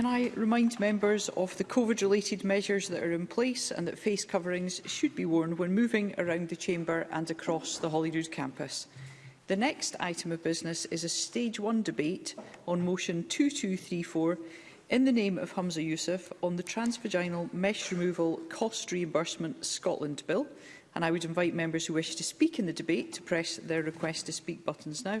can I remind members of the COVID-related measures that are in place and that face coverings should be worn when moving around the Chamber and across the Holyrood campus. The next item of business is a Stage 1 debate on Motion 2234 in the name of Humza Youssef on the Transvaginal Mesh Removal Cost Reimbursement Scotland Bill. And I would invite members who wish to speak in the debate to press their request to speak buttons now.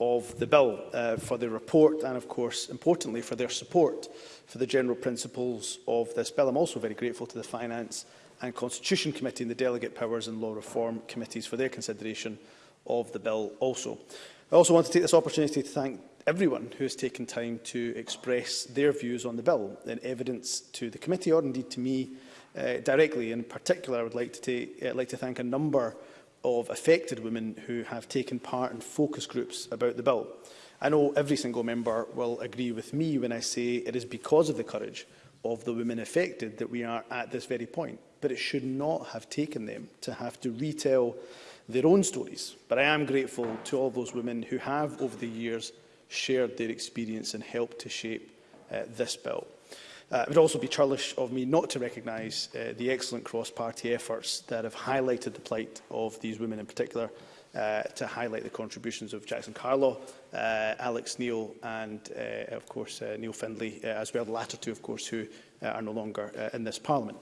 of the bill, uh, for their report and, of course, importantly, for their support for the general principles of this bill. I'm also very grateful to the Finance and Constitution Committee and the Delegate Powers and Law Reform Committees for their consideration of the bill also. I also want to take this opportunity to thank everyone who has taken time to express their views on the bill in evidence to the committee or indeed to me uh, directly. In particular, I would like to, take, uh, like to thank a number of affected women who have taken part in focus groups about the bill. I know every single member will agree with me when I say it is because of the courage of the women affected that we are at this very point. But it should not have taken them to have to retell their own stories. But I am grateful to all those women who have, over the years, shared their experience and helped to shape uh, this bill. Uh, it would also be churlish of me not to recognise uh, the excellent cross-party efforts that have highlighted the plight of these women in particular Uh, to highlight the contributions of Jackson Carlaw, uh, Alex Neil and, uh, of course, uh, Neil Findlay uh, as well, the latter two, of course, who uh, are no longer uh, in this Parliament.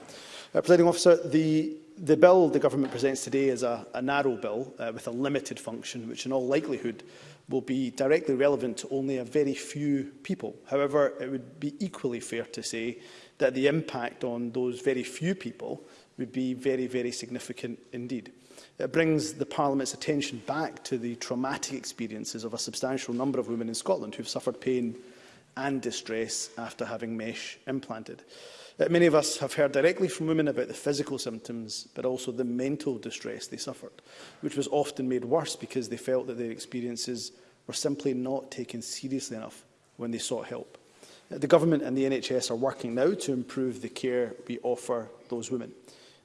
Uh, Presiding Officer, the the bill the government presents today is a, a narrow bill uh, with a limited function, which in all likelihood will be directly relevant to only a very few people. However, it would be equally fair to say that the impact on those very few people would be very, very significant indeed. It brings the Parliament's attention back to the traumatic experiences of a substantial number of women in Scotland who have suffered pain and distress after having mesh implanted. Uh, many of us have heard directly from women about the physical symptoms, but also the mental distress they suffered, which was often made worse because they felt that their experiences were simply not taken seriously enough when they sought help. Uh, the Government and the NHS are working now to improve the care we offer those women.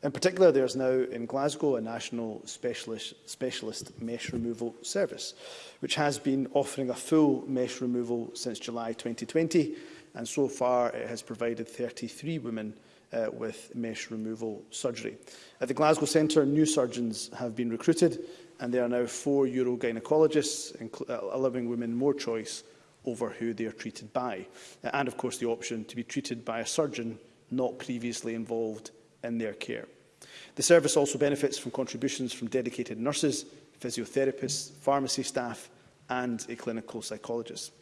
In particular, there is now in Glasgow a national specialist, specialist mesh removal service, which has been offering a full mesh removal since July 2020, and so far it has provided 33 women uh, with mesh removal surgery. At the Glasgow Centre, new surgeons have been recruited, and there are now four urogynecologists, uh, allowing women more choice over who they are treated by, uh, and of course the option to be treated by a surgeon not previously involved in their care. The service also benefits from contributions from dedicated nurses, physiotherapists, pharmacy staff and a clinical psychologist.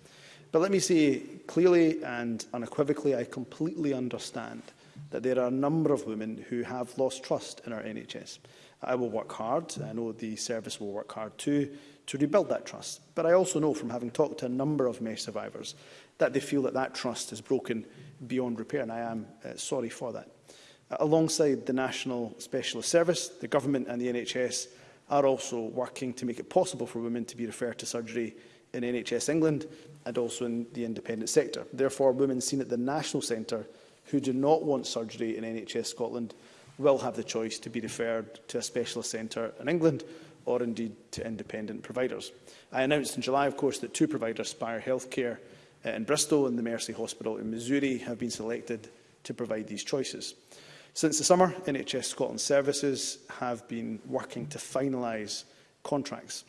But let me say clearly and unequivocally, I completely understand that there are a number of women who have lost trust in our NHS. I will work hard, I know the service will work hard too, to rebuild that trust. But I also know from having talked to a number of MESH survivors that they feel that that trust is broken beyond repair, and I am uh, sorry for that. Alongside the National Specialist Service, the Government and the NHS are also working to make it possible for women to be referred to surgery in NHS England and also in the independent sector. Therefore, women seen at the National Centre who do not want surgery in NHS Scotland will have the choice to be referred to a specialist centre in England or indeed to independent providers. I announced in July, of course, that two providers, Spire Healthcare uh, in Bristol and the Mercy Hospital in Missouri, have been selected to provide these choices. Since the summer, NHS Scotland services have been working to finalise contracts.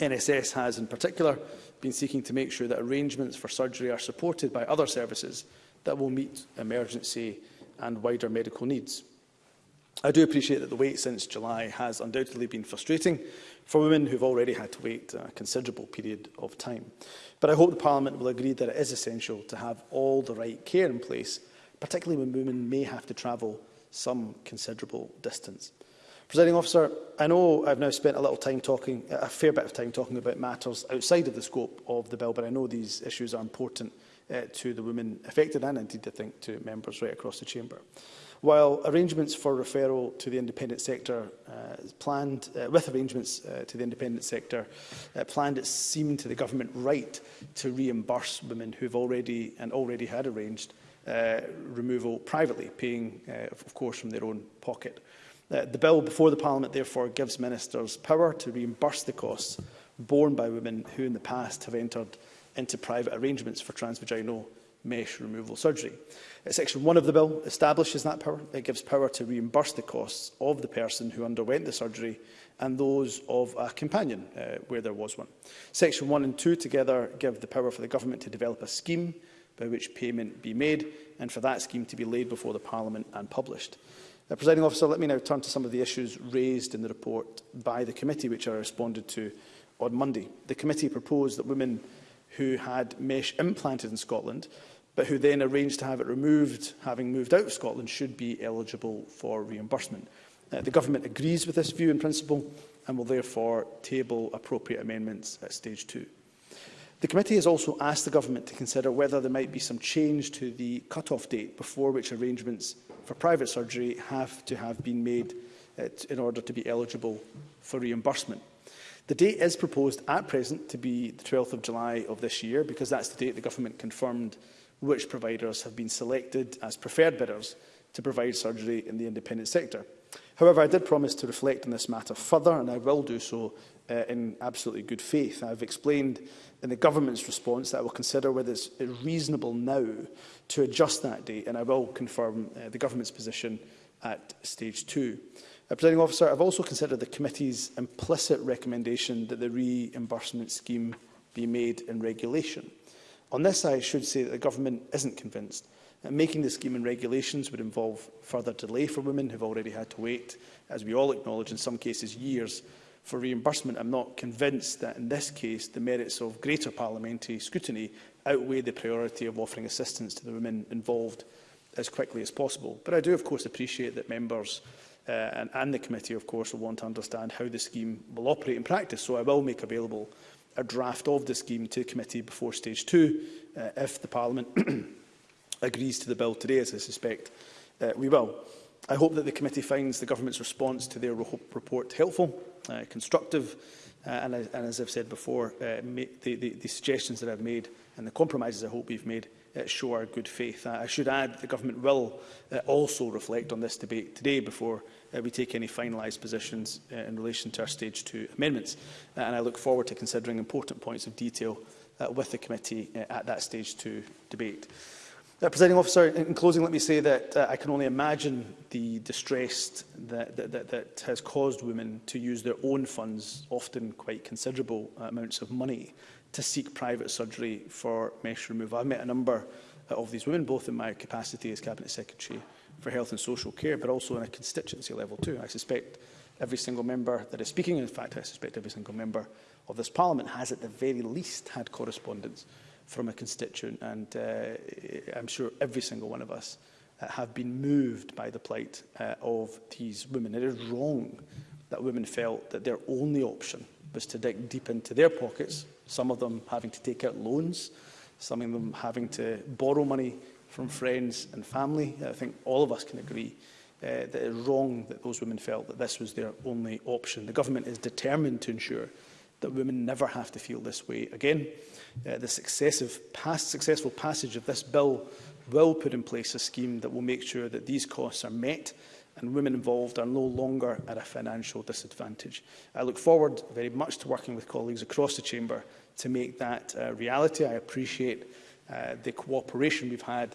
NSS has, in particular, been seeking to make sure that arrangements for surgery are supported by other services that will meet emergency and wider medical needs. I do appreciate that the wait since July has undoubtedly been frustrating for women who have already had to wait a considerable period of time. But I hope the Parliament will agree that it is essential to have all the right care in place particularly when women may have to travel some considerable distance. Presiding officer, I know I've now spent a little time talking, a fair bit of time talking about matters outside of the scope of the bill, but I know these issues are important uh, to the women affected and indeed, I think, to members right across the chamber. While arrangements for referral to the independent sector uh, planned, uh, with arrangements uh, to the independent sector uh, planned, it seemed to the government right to reimburse women who've already and already had arranged uh, removal privately, paying, uh, of course, from their own pocket. Uh, the bill before the Parliament, therefore, gives ministers power to reimburse the costs borne by women who in the past have entered into private arrangements for transvaginal mesh removal surgery. Uh, Section 1 of the bill establishes that power. It gives power to reimburse the costs of the person who underwent the surgery and those of a companion, uh, where there was one. Section 1 and 2 together give the power for the government to develop a scheme by which payment be made, and for that scheme to be laid before the Parliament and published. Uh, Presiding officer, let me now turn to some of the issues raised in the report by the committee, which I responded to on Monday. The committee proposed that women who had mesh implanted in Scotland, but who then arranged to have it removed, having moved out of Scotland, should be eligible for reimbursement. Uh, the government agrees with this view in principle and will therefore table appropriate amendments at stage two. The committee has also asked the government to consider whether there might be some change to the cut-off date before which arrangements for private surgery have to have been made uh, in order to be eligible for reimbursement. The date is proposed at present to be the 12th of July of this year because that's the date the government confirmed which providers have been selected as preferred bidders to provide surgery in the independent sector. However, I did promise to reflect on this matter further, and I will do so uh, in absolutely good faith. I've explained in the government's response that I will consider whether it's reasonable now to adjust that date, and I will confirm uh, the government's position at stage two. Uh, Presiding officer, I've also considered the committee's implicit recommendation that the reimbursement scheme be made in regulation. On this, I should say that the government isn't convinced that making the scheme in regulations would involve further delay for women who've already had to wait, as we all acknowledge, in some cases years for reimbursement, I'm not convinced that in this case the merits of greater parliamentary scrutiny outweigh the priority of offering assistance to the women involved as quickly as possible. But I do, of course, appreciate that members uh, and, and the committee, of course, will want to understand how the scheme will operate in practice, so I will make available a draft of the scheme to the committee before stage two, uh, if the Parliament agrees to the bill today, as I suspect uh, we will. I hope that the committee finds the government's response to their report helpful, uh, constructive, uh, and, and as I've said before, uh, the, the, the suggestions that I've made and the compromises I hope we've made uh, show our good faith. Uh, I should add that the government will uh, also reflect on this debate today before uh, we take any finalised positions uh, in relation to our stage two amendments. Uh, and I look forward to considering important points of detail uh, with the committee uh, at that stage two debate. Uh, Presiding officer, in, in closing, let me say that uh, I can only imagine the distress that, that, that, that has caused women to use their own funds, often quite considerable uh, amounts of money, to seek private surgery for mesh removal. I've met a number uh, of these women, both in my capacity as Cabinet Secretary for Health and Social Care, but also on a constituency level too. I suspect every single member that is speaking, in fact, I suspect every single member of this Parliament has at the very least had correspondence from a constituent. And uh, I'm sure every single one of us uh, have been moved by the plight uh, of these women. It is wrong that women felt that their only option was to dig deep into their pockets, some of them having to take out loans, some of them having to borrow money from friends and family. I think all of us can agree uh, that it is wrong that those women felt that this was their only option. The government is determined to ensure that women never have to feel this way again. Uh, the successive past, successful passage of this bill will put in place a scheme that will make sure that these costs are met and women involved are no longer at a financial disadvantage. I look forward very much to working with colleagues across the Chamber to make that uh, reality. I appreciate uh, the cooperation we've had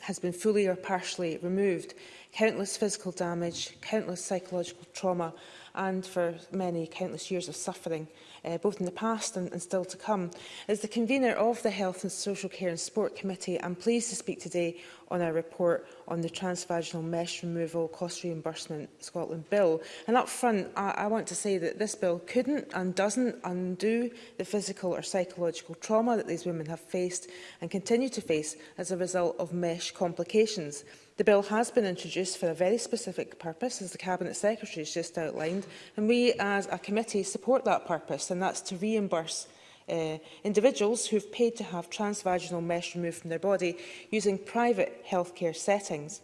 has been fully or partially removed. Countless physical damage, countless psychological trauma, and for many countless years of suffering, uh, both in the past and, and still to come. As the convener of the Health and Social Care and Sport Committee, I'm pleased to speak today on our report on the transvaginal mesh removal cost reimbursement Scotland bill. And up front, I, I want to say that this bill couldn't and doesn't undo the physical or psychological trauma that these women have faced and continue to face as a result of mesh complications. The bill has been introduced for a very specific purpose, as the Cabinet Secretary has just outlined, and we as a committee support that purpose, and that's to reimburse uh, individuals who have paid to have transvaginal mesh removed from their body using private healthcare settings.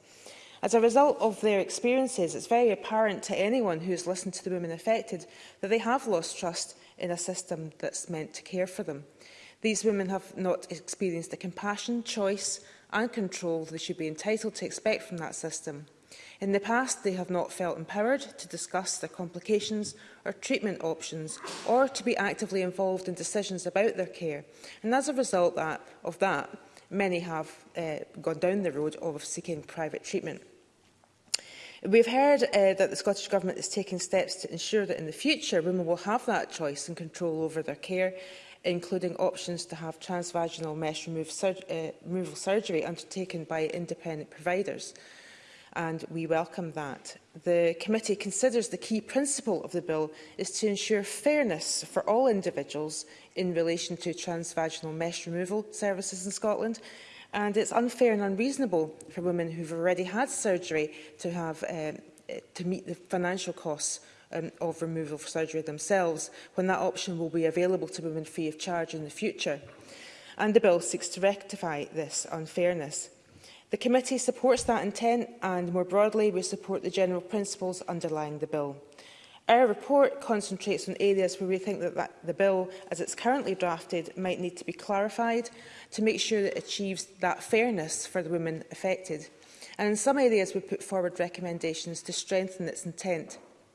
As a result of their experiences, it's very apparent to anyone who has listened to the women affected that they have lost trust in a system that's meant to care for them. These women have not experienced the compassion, choice and control they should be entitled to expect from that system. In the past, they have not felt empowered to discuss their complications or treatment options or to be actively involved in decisions about their care. And as a result that, of that, many have uh, gone down the road of seeking private treatment. We've heard uh, that the Scottish Government is taking steps to ensure that in the future women will have that choice and control over their care including options to have transvaginal mesh remove sur uh, removal surgery undertaken by independent providers. And we welcome that. The committee considers the key principle of the bill is to ensure fairness for all individuals in relation to transvaginal mesh removal services in Scotland and it's unfair and unreasonable for women who've already had surgery to have uh, to meet the financial costs um, of removal for surgery themselves, when that option will be available to women free of charge in the future. And the bill seeks to rectify this unfairness. The committee supports that intent and, more broadly, we support the general principles underlying the bill. Our report concentrates on areas where we think that, that the bill, as it's currently drafted, might need to be clarified to make sure that it achieves that fairness for the women affected. And in some areas, we put forward recommendations to strengthen its intent.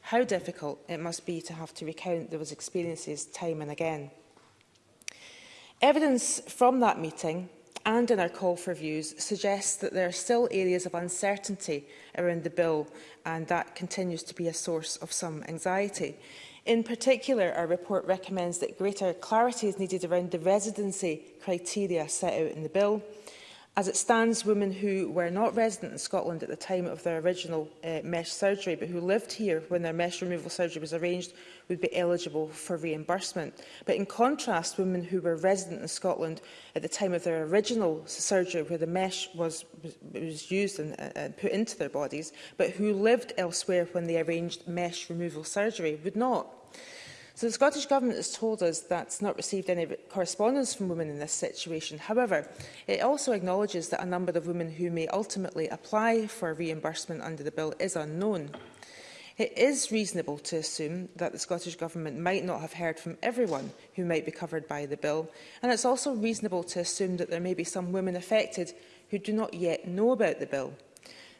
how difficult it must be to have to recount those experiences time and again. Evidence from that meeting and in our call for views suggests that there are still areas of uncertainty around the bill and that continues to be a source of some anxiety. In particular, our report recommends that greater clarity is needed around the residency criteria set out in the bill, As it stands, women who were not resident in Scotland at the time of their original uh, mesh surgery, but who lived here when their mesh removal surgery was arranged, would be eligible for reimbursement. But in contrast, women who were resident in Scotland at the time of their original surgery, where the mesh was, was used and, uh, put into their bodies, but who lived elsewhere when they arranged mesh removal surgery, would not. So the Scottish Government has told us that it's not received any correspondence from women in this situation. However, it also acknowledges that a number of women who may ultimately apply for reimbursement under the bill is unknown. It is reasonable to assume that the Scottish Government might not have heard from everyone who might be covered by the bill, and it's also reasonable to assume that there may be some women affected who do not yet know about the bill.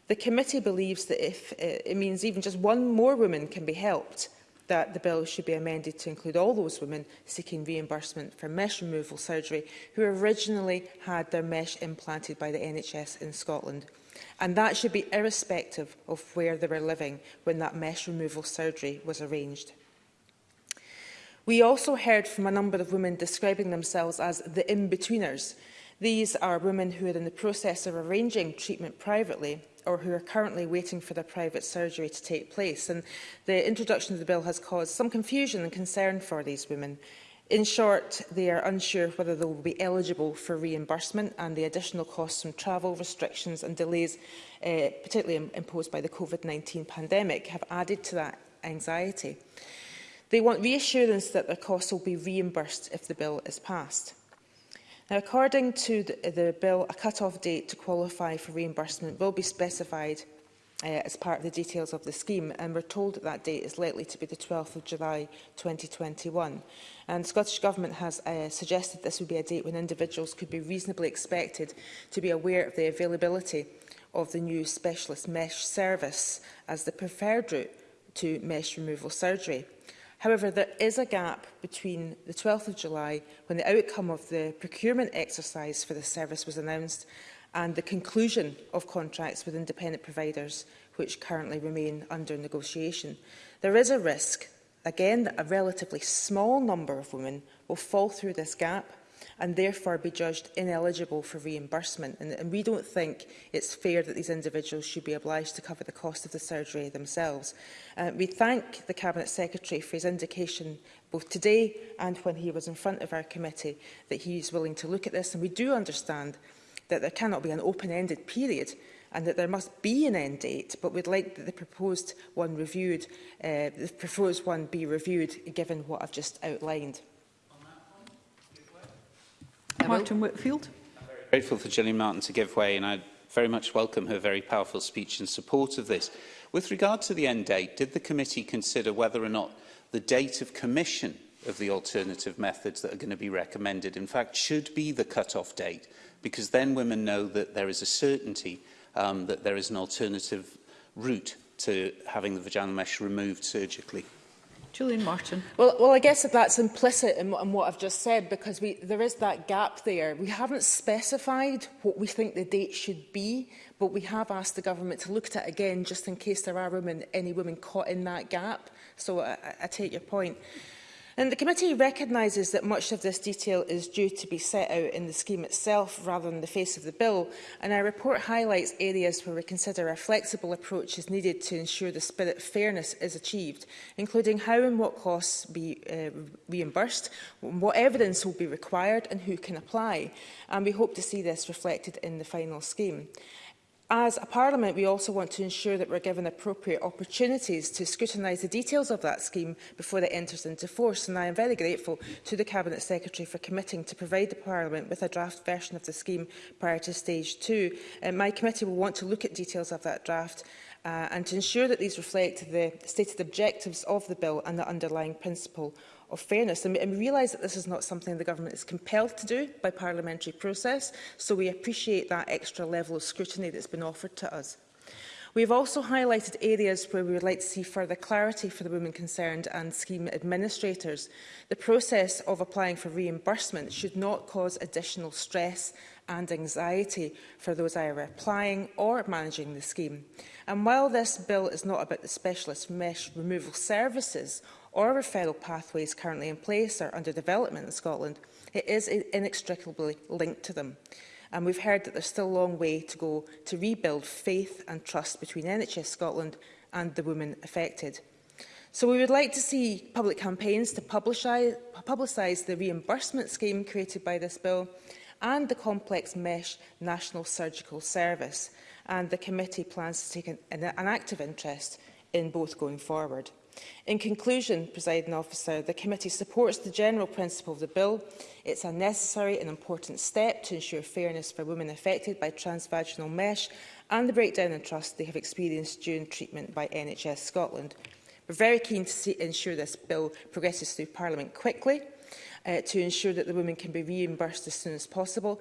The committee believes that if uh, it means even just one more woman can be helped, that the bill should be amended to include all those women seeking reimbursement for mesh removal surgery who originally had their mesh implanted by the NHS in Scotland. And that should be irrespective of where they were living when that mesh removal surgery was arranged. We also heard from a number of women describing themselves as the in-betweeners. These are women who are in the process of arranging treatment privately or who are currently waiting for their private surgery to take place. And the introduction of the bill has caused some confusion and concern for these women. In short, they are unsure whether they will be eligible for reimbursement and the additional costs from travel restrictions and delays, uh, particularly imposed by the COVID-19 pandemic, have added to that anxiety. They want reassurance that their costs will be reimbursed if the bill is passed. Now, according to the, the bill, a cut-off date to qualify for reimbursement will be specified uh, as part of the details of the scheme and we're told that, that date is likely to be the 12th of July 2021 and the Scottish Government has uh, suggested this would be a date when individuals could be reasonably expected to be aware of the availability of the new specialist mesh service as the preferred route to mesh removal surgery. However, there is a gap between the 12th of July, when the outcome of the procurement exercise for the service was announced, and the conclusion of contracts with independent providers, which currently remain under negotiation. There is a risk, again, that a relatively small number of women will fall through this gap and therefore be judged ineligible for reimbursement. And, and we don't think it's fair that these individuals should be obliged to cover the cost of the surgery themselves. Uh, we thank the Cabinet Secretary for his indication both today and when he was in front of our committee that he is willing to look at this. And we do understand that there cannot be an open-ended period and that there must be an end date, but we'd like the proposed one reviewed, uh, the proposed one be reviewed given what I've just outlined. Martin Whitfield. I'm grateful for Gillian Martin to give way, and I very much welcome her very powerful speech in support of this. With regard to the end date, did the committee consider whether or not the date of commission of the alternative methods that are going to be recommended, in fact, should be the cut-off date, because then women know that there is a certainty um, that there is an alternative route to having the vaginal mesh removed surgically. Julian Martin. Well, well, I guess that's implicit in, in what I've just said because we, there is that gap there. We haven't specified what we think the date should be, but we have asked the government to look at it again just in case there are women, any women caught in that gap. So I, I take your point. And the committee recognises that much of this detail is due to be set out in the scheme itself rather than the face of the bill, and our report highlights areas where we consider a flexible approach is needed to ensure the spirit of fairness is achieved, including how and what costs be uh, reimbursed, what evidence will be required and who can apply. And we hope to see this reflected in the final scheme. As a Parliament, we also want to ensure that we're given appropriate opportunities to scrutinise the details of that scheme before it enters into force, and I am very grateful to the Cabinet Secretary for committing to provide the Parliament with a draft version of the scheme prior to stage two. And uh, my committee will want to look at details of that draft uh, and to ensure that these reflect the stated objectives of the bill and the underlying principle of fairness. And we, and we realise that this is not something the government is compelled to do by parliamentary process, so we appreciate that extra level of scrutiny that's been offered to us. We have also highlighted areas where we would like to see further clarity for the women concerned and scheme administrators. The process of applying for reimbursement should not cause additional stress and anxiety for those either applying or managing the scheme. And while this bill is not about the specialist mesh removal services or referral pathways currently in place or under development in Scotland, it is inextricably linked to them. And we've heard that there's still a long way to go to rebuild faith and trust between NHS Scotland and the women affected. So we would like to see public campaigns to publicise, publicise the reimbursement scheme created by this bill and the complex mesh national surgical service. And the committee plans to take an, an active interest in both going forward. In conclusion, presiding officer, the committee supports the general principle of the bill. It's a necessary and important step to ensure fairness for women affected by transvaginal mesh and the breakdown in trust they have experienced during treatment by NHS Scotland. We're very keen to see, ensure this bill progresses through Parliament quickly uh, to ensure that the women can be reimbursed as soon as possible.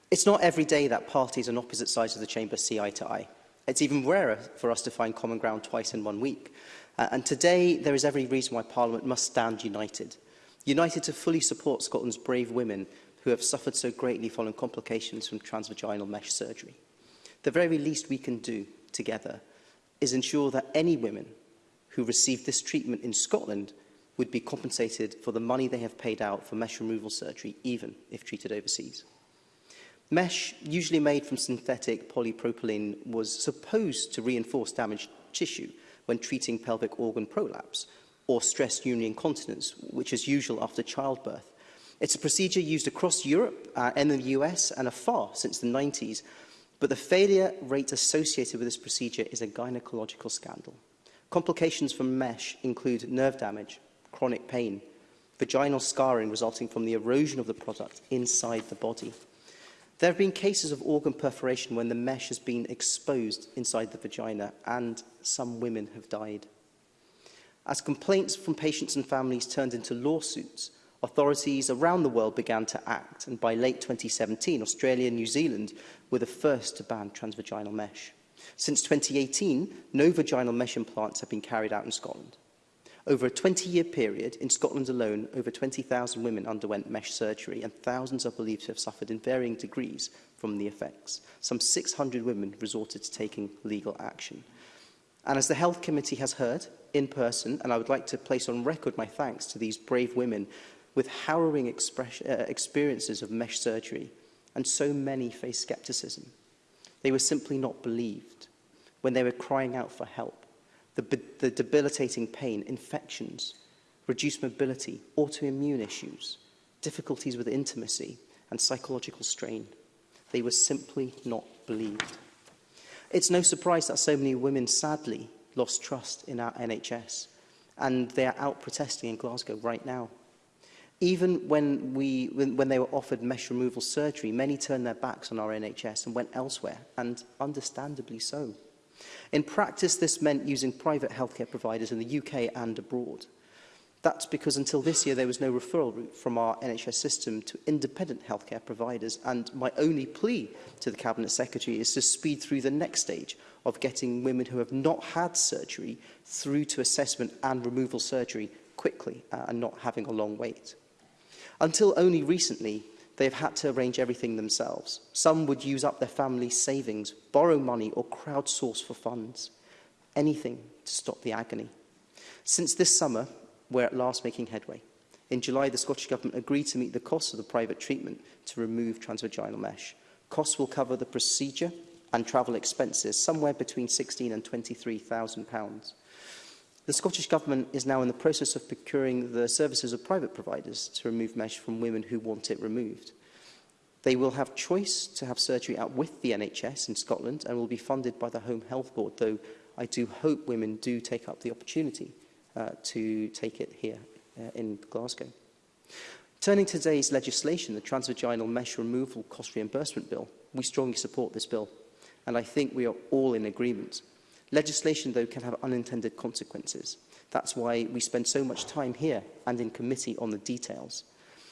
It's not every day that parties on opposite sides of the chamber see eye to eye. It's even rarer for us to find common ground twice in one week. Uh, and today, there is every reason why Parliament must stand united. United to fully support Scotland's brave women who have suffered so greatly following complications from transvaginal mesh surgery. The very least we can do together is ensure that any women who receive this treatment in Scotland would be compensated for the money they have paid out for mesh removal surgery, even if treated overseas. Mesh, usually made from synthetic polypropylene, was supposed to reinforce damaged tissue when treating pelvic organ prolapse or stress urinary incontinence, which is usual after childbirth. It's a procedure used across Europe uh, and the US and afar since the 90s, but the failure rate associated with this procedure is a gynecological scandal. Complications from mesh include nerve damage, chronic pain, vaginal scarring resulting from the erosion of the product inside the body. There have been cases of organ perforation when the mesh has been exposed inside the vagina and some women have died. As complaints from patients and families turned into lawsuits, authorities around the world began to act and by late 2017, Australia and New Zealand were the first to ban transvaginal mesh. Since 2018, no vaginal mesh implants have been carried out in Scotland. Over a 20-year period, in Scotland alone, over 20,000 women underwent mesh surgery and thousands are believed to have suffered in varying degrees from the effects. Some 600 women resorted to taking legal action. And as the Health Committee has heard, in person, and I would like to place on record my thanks to these brave women with harrowing uh, experiences of mesh surgery, and so many faced scepticism. They were simply not believed when they were crying out for help the, the debilitating pain, infections, reduced mobility, autoimmune issues, difficulties with intimacy and psychological strain. They were simply not believed. It's no surprise that so many women sadly lost trust in our NHS and they are out protesting in Glasgow right now. Even when, we, when, when they were offered mesh removal surgery, many turned their backs on our NHS and went elsewhere, and understandably so. In practice, this meant using private healthcare providers in the UK and abroad. That's because until this year there was no referral route from our NHS system to independent healthcare providers and my only plea to the Cabinet Secretary is to speed through the next stage of getting women who have not had surgery through to assessment and removal surgery quickly uh, and not having a long wait. Until only recently, they have had to arrange everything themselves. Some would use up their family's savings, borrow money or crowdsource for funds. Anything to stop the agony. Since this summer, we're at last making headway. In July, the Scottish Government agreed to meet the cost of the private treatment to remove transvaginal mesh. Costs will cover the procedure and travel expenses, somewhere between £16,000 and £23,000. The Scottish Government is now in the process of procuring the services of private providers to remove mesh from women who want it removed. They will have choice to have surgery out with the NHS in Scotland and will be funded by the Home Health Board, though I do hope women do take up the opportunity uh, to take it here uh, in Glasgow. Turning to today's legislation, the Transvaginal Mesh Removal Cost Reimbursement Bill, we strongly support this bill, and I think we are all in agreement Legislation, though, can have unintended consequences. That's why we spend so much time here and in committee on the details.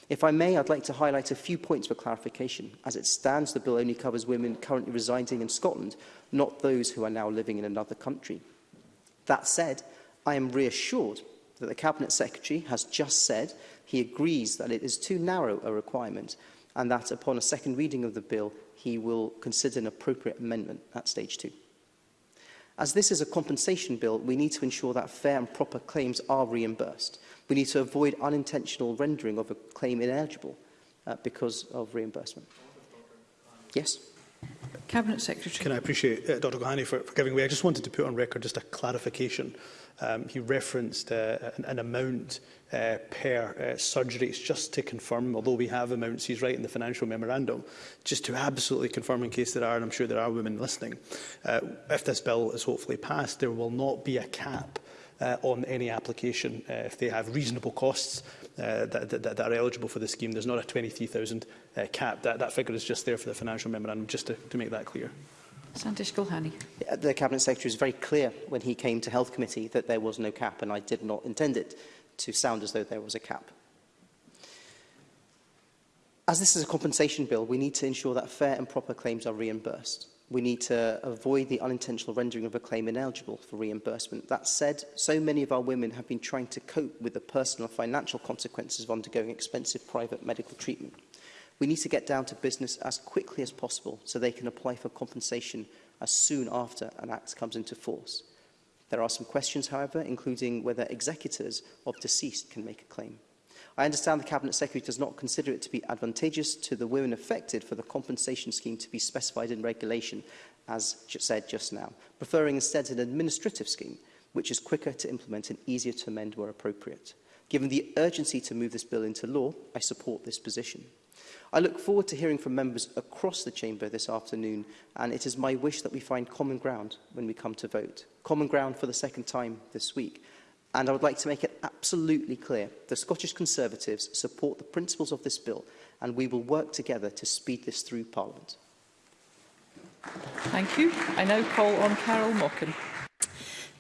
If I may, I'd like to highlight a few points for clarification. As it stands, the bill only covers women currently residing in Scotland, not those who are now living in another country. That said, I am reassured that the Cabinet Secretary has just said he agrees that it is too narrow a requirement and that upon a second reading of the bill, he will consider an appropriate amendment at stage two. As this is a compensation bill, we need to ensure that fair and proper claims are reimbursed. We need to avoid unintentional rendering of a claim ineligible uh, because of reimbursement. Yes. Cabinet Secretary. Can I appreciate uh, Dr Gohani for, for giving way? I just wanted to put on record just a clarification Um, he referenced uh, an, an amount uh, per uh, surgery. It's just to confirm, although we have amounts, he's right in the financial memorandum, just to absolutely confirm in case there are, and I'm sure there are women listening, uh, if this bill is hopefully passed, there will not be a cap uh, on any application uh, if they have reasonable costs uh, that, that, that are eligible for the scheme. There's not a 23,000 uh, cap. That, that figure is just there for the financial memorandum, just to, to make that clear. Sandish Gulhani. The Cabinet Secretary was very clear when he came to Health Committee that there was no cap, and I did not intend it to sound as though there was a cap. As this is a compensation bill, we need to ensure that fair and proper claims are reimbursed. We need to avoid the unintentional rendering of a claim ineligible for reimbursement. That said, so many of our women have been trying to cope with the personal financial consequences of undergoing expensive private medical treatment. We need to get down to business as quickly as possible so they can apply for compensation as soon after an act comes into force. There are some questions, however, including whether executors of deceased can make a claim. I understand the Cabinet Secretary does not consider it to be advantageous to the women affected for the compensation scheme to be specified in regulation, as said just now, preferring instead an administrative scheme, which is quicker to implement and easier to amend where appropriate. Given the urgency to move this bill into law, I support this position. I look forward to hearing from members across the Chamber this afternoon, and it is my wish that we find common ground when we come to vote. Common ground for the second time this week. And I would like to make it absolutely clear the Scottish Conservatives support the principles of this bill, and we will work together to speed this through Parliament. Thank you. I now call on Carol Mockin.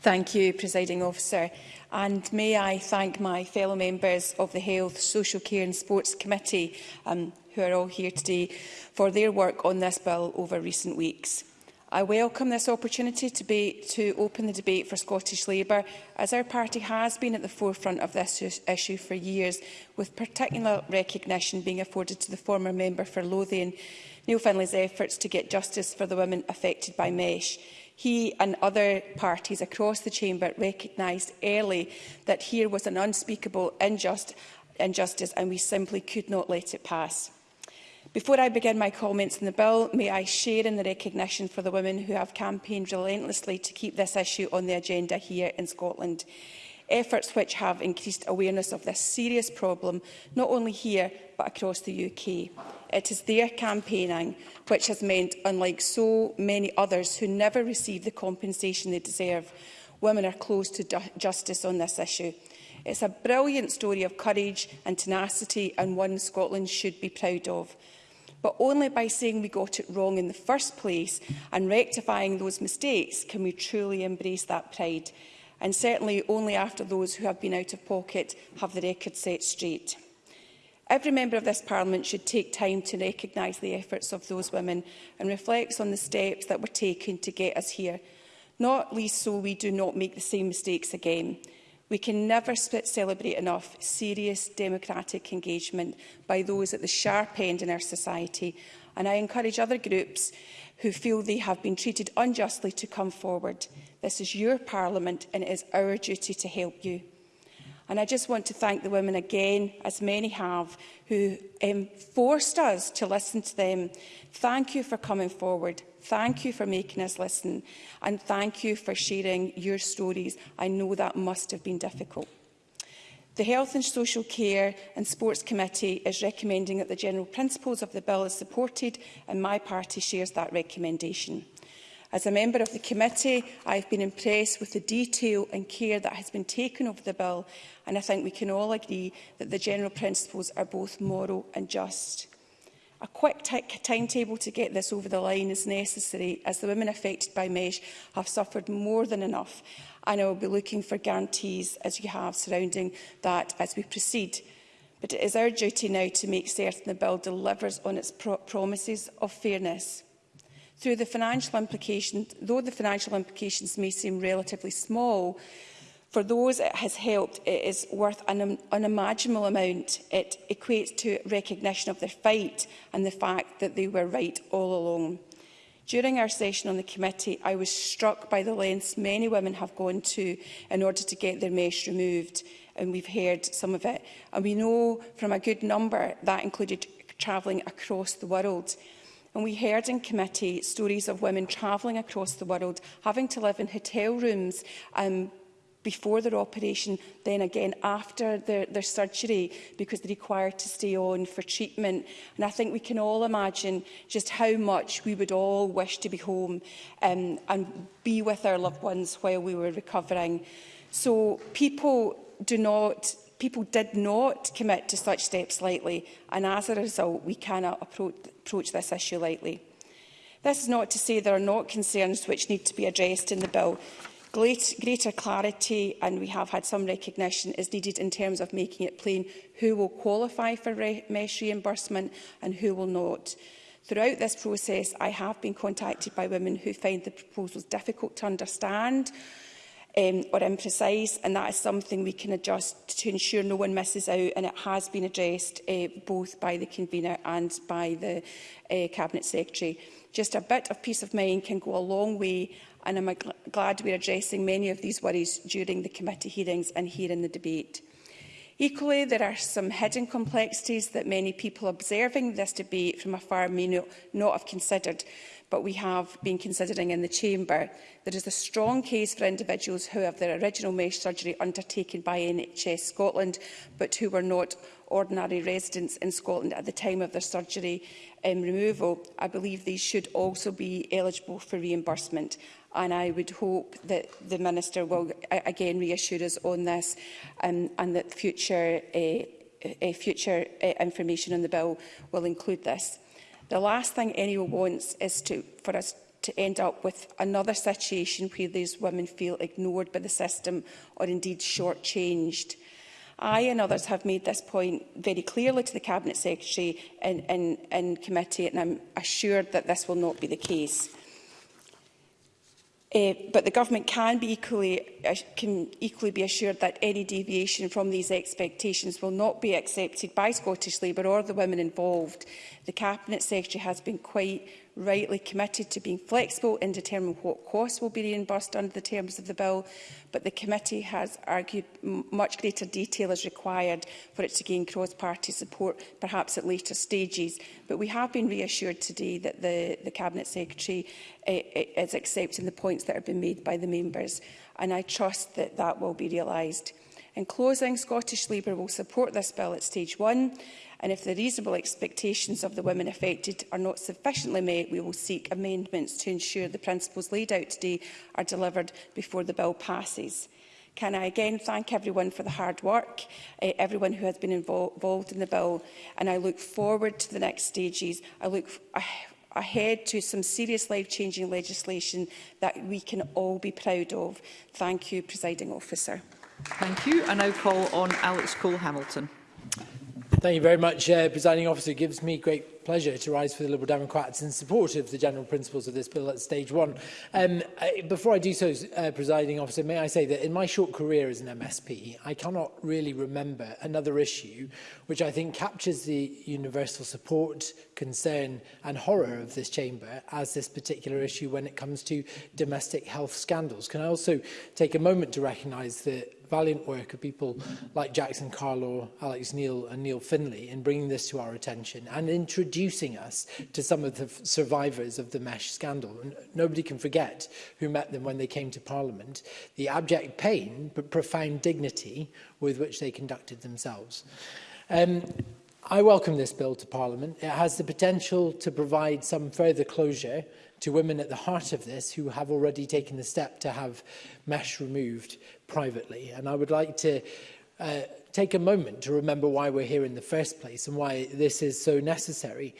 Thank you, Presiding Officer. And may I thank my fellow members of the Health, Social Care and Sports Committee, um, who are all here today, for their work on this bill over recent weeks. I welcome this opportunity to, be, to open the debate for Scottish Labour, as our party has been at the forefront of this issue for years, with particular recognition being afforded to the former member for Lothian, Neil Finlay's efforts to get justice for the women affected by MESH. He and other parties across the chamber recognised early that here was an unspeakable unjust injustice and we simply could not let it pass. Before I begin my comments on the bill, may I share in the recognition for the women who have campaigned relentlessly to keep this issue on the agenda here in Scotland efforts which have increased awareness of this serious problem, not only here but across the UK. It is their campaigning which has meant, unlike so many others who never receive the compensation they deserve, women are close to justice on this issue. It's a brilliant story of courage and tenacity and one Scotland should be proud of. But only by saying we got it wrong in the first place and rectifying those mistakes can we truly embrace that pride and certainly only after those who have been out of pocket have the record set straight. Every member of this Parliament should take time to recognise the efforts of those women and reflect on the steps that were taken to get us here, not least so we do not make the same mistakes again. We can never celebrate enough serious democratic engagement by those at the sharp end in our society, and I encourage other groups who feel they have been treated unjustly to come forward. This is your parliament and it is our duty to help you. And I just want to thank the women again, as many have, who um, forced us to listen to them. Thank you for coming forward. Thank you for making us listen. And thank you for sharing your stories. I know that must have been difficult. The Health and Social Care and Sports Committee is recommending that the general principles of the bill is supported and my party shares that recommendation. As a member of the committee, I have been impressed with the detail and care that has been taken over the bill, and I think we can all agree that the general principles are both moral and just. A quick timetable to get this over the line is necessary, as the women affected by MESH have suffered more than enough, and I will be looking for guarantees, as you have, surrounding that as we proceed. But it is our duty now to make certain the bill delivers on its pro promises of fairness. Through the financial implications, though the financial implications may seem relatively small, for those it has helped, it is worth an unimaginable amount. It equates to recognition of their fight and the fact that they were right all along. During our session on the committee, I was struck by the lengths many women have gone to in order to get their mesh removed, and we've heard some of it. And we know from a good number that included travelling across the world. And we heard in committee stories of women travelling across the world, having to live in hotel rooms um, before their operation, then again after their, their surgery because they're required to stay on for treatment. And I think we can all imagine just how much we would all wish to be home um, and be with our loved ones while we were recovering. So people do not people did not commit to such steps lightly and as a result we cannot approach approach this issue lightly. This is not to say there are not concerns which need to be addressed in the bill. Greater clarity, and we have had some recognition, is needed in terms of making it plain who will qualify for re mesh reimbursement and who will not. Throughout this process, I have been contacted by women who find the proposals difficult to understand um, or imprecise, and that is something we can adjust to ensure no one misses out, and it has been addressed uh, both by the convener and by the uh, Cabinet Secretary. Just a bit of peace of mind can go a long way, and I'm gl glad we're addressing many of these worries during the committee hearings and here in the debate. Equally, there are some hidden complexities that many people observing this debate from afar may not have considered but we have been considering in the Chamber. There is a strong case for individuals who have their original mesh surgery undertaken by NHS Scotland, but who were not ordinary residents in Scotland at the time of their surgery um, removal. I believe these should also be eligible for reimbursement and I would hope that the Minister will again reassure us on this um, and that future, uh, uh, future uh, information on the bill will include this. The last thing anyone wants is to, for us to end up with another situation where these women feel ignored by the system or indeed shortchanged. I and others have made this point very clearly to the Cabinet Secretary in, in, in committee and I'm assured that this will not be the case. Uh, but the government can be equally uh, can equally be assured that any deviation from these expectations will not be accepted by Scottish Labour or the women involved. The cabinet secretary has been quite rightly committed to being flexible in determining what costs will be reimbursed under the terms of the bill, but the committee has argued much greater detail is required for it to gain cross-party support, perhaps at later stages. But we have been reassured today that the, the Cabinet Secretary uh, is accepting the points that have been made by the members, and I trust that that will be realised. In closing, Scottish Labour will support this bill at stage one and if the reasonable expectations of the women affected are not sufficiently met, we will seek amendments to ensure the principles laid out today are delivered before the bill passes. Can I again thank everyone for the hard work, uh, everyone who has been invol involved in the bill, and I look forward to the next stages. I look ah, ahead to some serious life-changing legislation that we can all be proud of. Thank you, Presiding Officer. Thank you. I now call on Alex Cole-Hamilton. Thank you very much, uh, Presiding Officer. It gives me great pleasure to rise for the Liberal Democrats in support of the general principles of this bill at stage one. Um, I, before I do so, uh, Presiding Officer, may I say that in my short career as an MSP, I cannot really remember another issue which I think captures the universal support, concern and horror of this chamber as this particular issue when it comes to domestic health scandals. Can I also take a moment to recognise the valiant work of people like Jackson Carlo, Alex Neil and Neil Finley in bringing this to our attention and introducing us to some of the survivors of the mesh scandal. And nobody can forget who met them when they came to Parliament, the abject pain but profound dignity with which they conducted themselves. Um, I welcome this bill to Parliament. It has the potential to provide some further closure to women at the heart of this who have already taken the step to have mesh removed privately. And I would like to uh, take a moment to remember why we're here in the first place and why this is so necessary.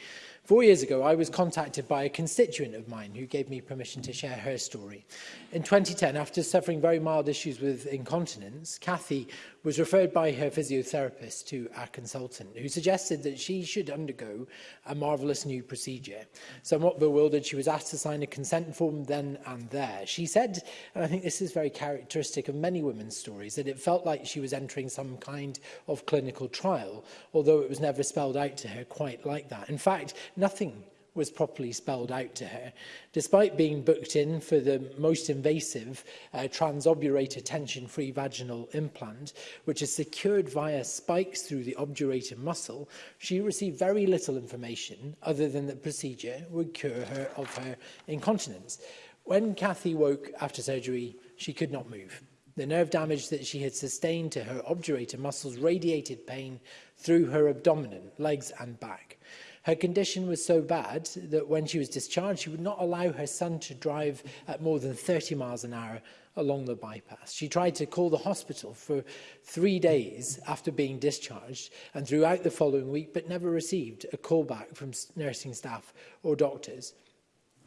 Four years ago, I was contacted by a constituent of mine who gave me permission to share her story. In 2010, after suffering very mild issues with incontinence, Kathy was referred by her physiotherapist to a consultant, who suggested that she should undergo a marvellous new procedure. Somewhat bewildered, she was asked to sign a consent form then and there. She said, and I think this is very characteristic of many women's stories, that it felt like she was entering some kind of clinical trial, although it was never spelled out to her quite like that. In fact, nothing was properly spelled out to her. Despite being booked in for the most invasive uh, transobdurator tension-free vaginal implant, which is secured via spikes through the obturator muscle, she received very little information other than that procedure would cure her of her incontinence. When Cathy woke after surgery, she could not move. The nerve damage that she had sustained to her obturator muscles radiated pain through her abdomen, legs and back. Her condition was so bad that when she was discharged, she would not allow her son to drive at more than 30 miles an hour along the bypass. She tried to call the hospital for three days after being discharged and throughout the following week, but never received a call back from nursing staff or doctors.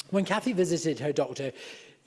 When Kathy visited her doctor,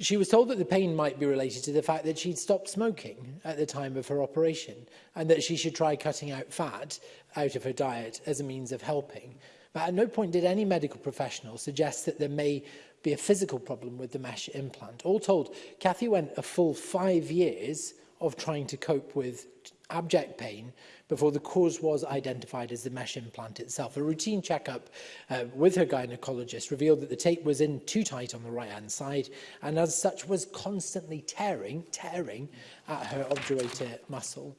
she was told that the pain might be related to the fact that she'd stopped smoking at the time of her operation and that she should try cutting out fat out of her diet as a means of helping. But at no point did any medical professional suggest that there may be a physical problem with the mesh implant. All told, Kathy went a full five years of trying to cope with abject pain before the cause was identified as the mesh implant itself. A routine checkup uh, with her gynecologist revealed that the tape was in too tight on the right-hand side and as such was constantly tearing, tearing at her obturator muscle.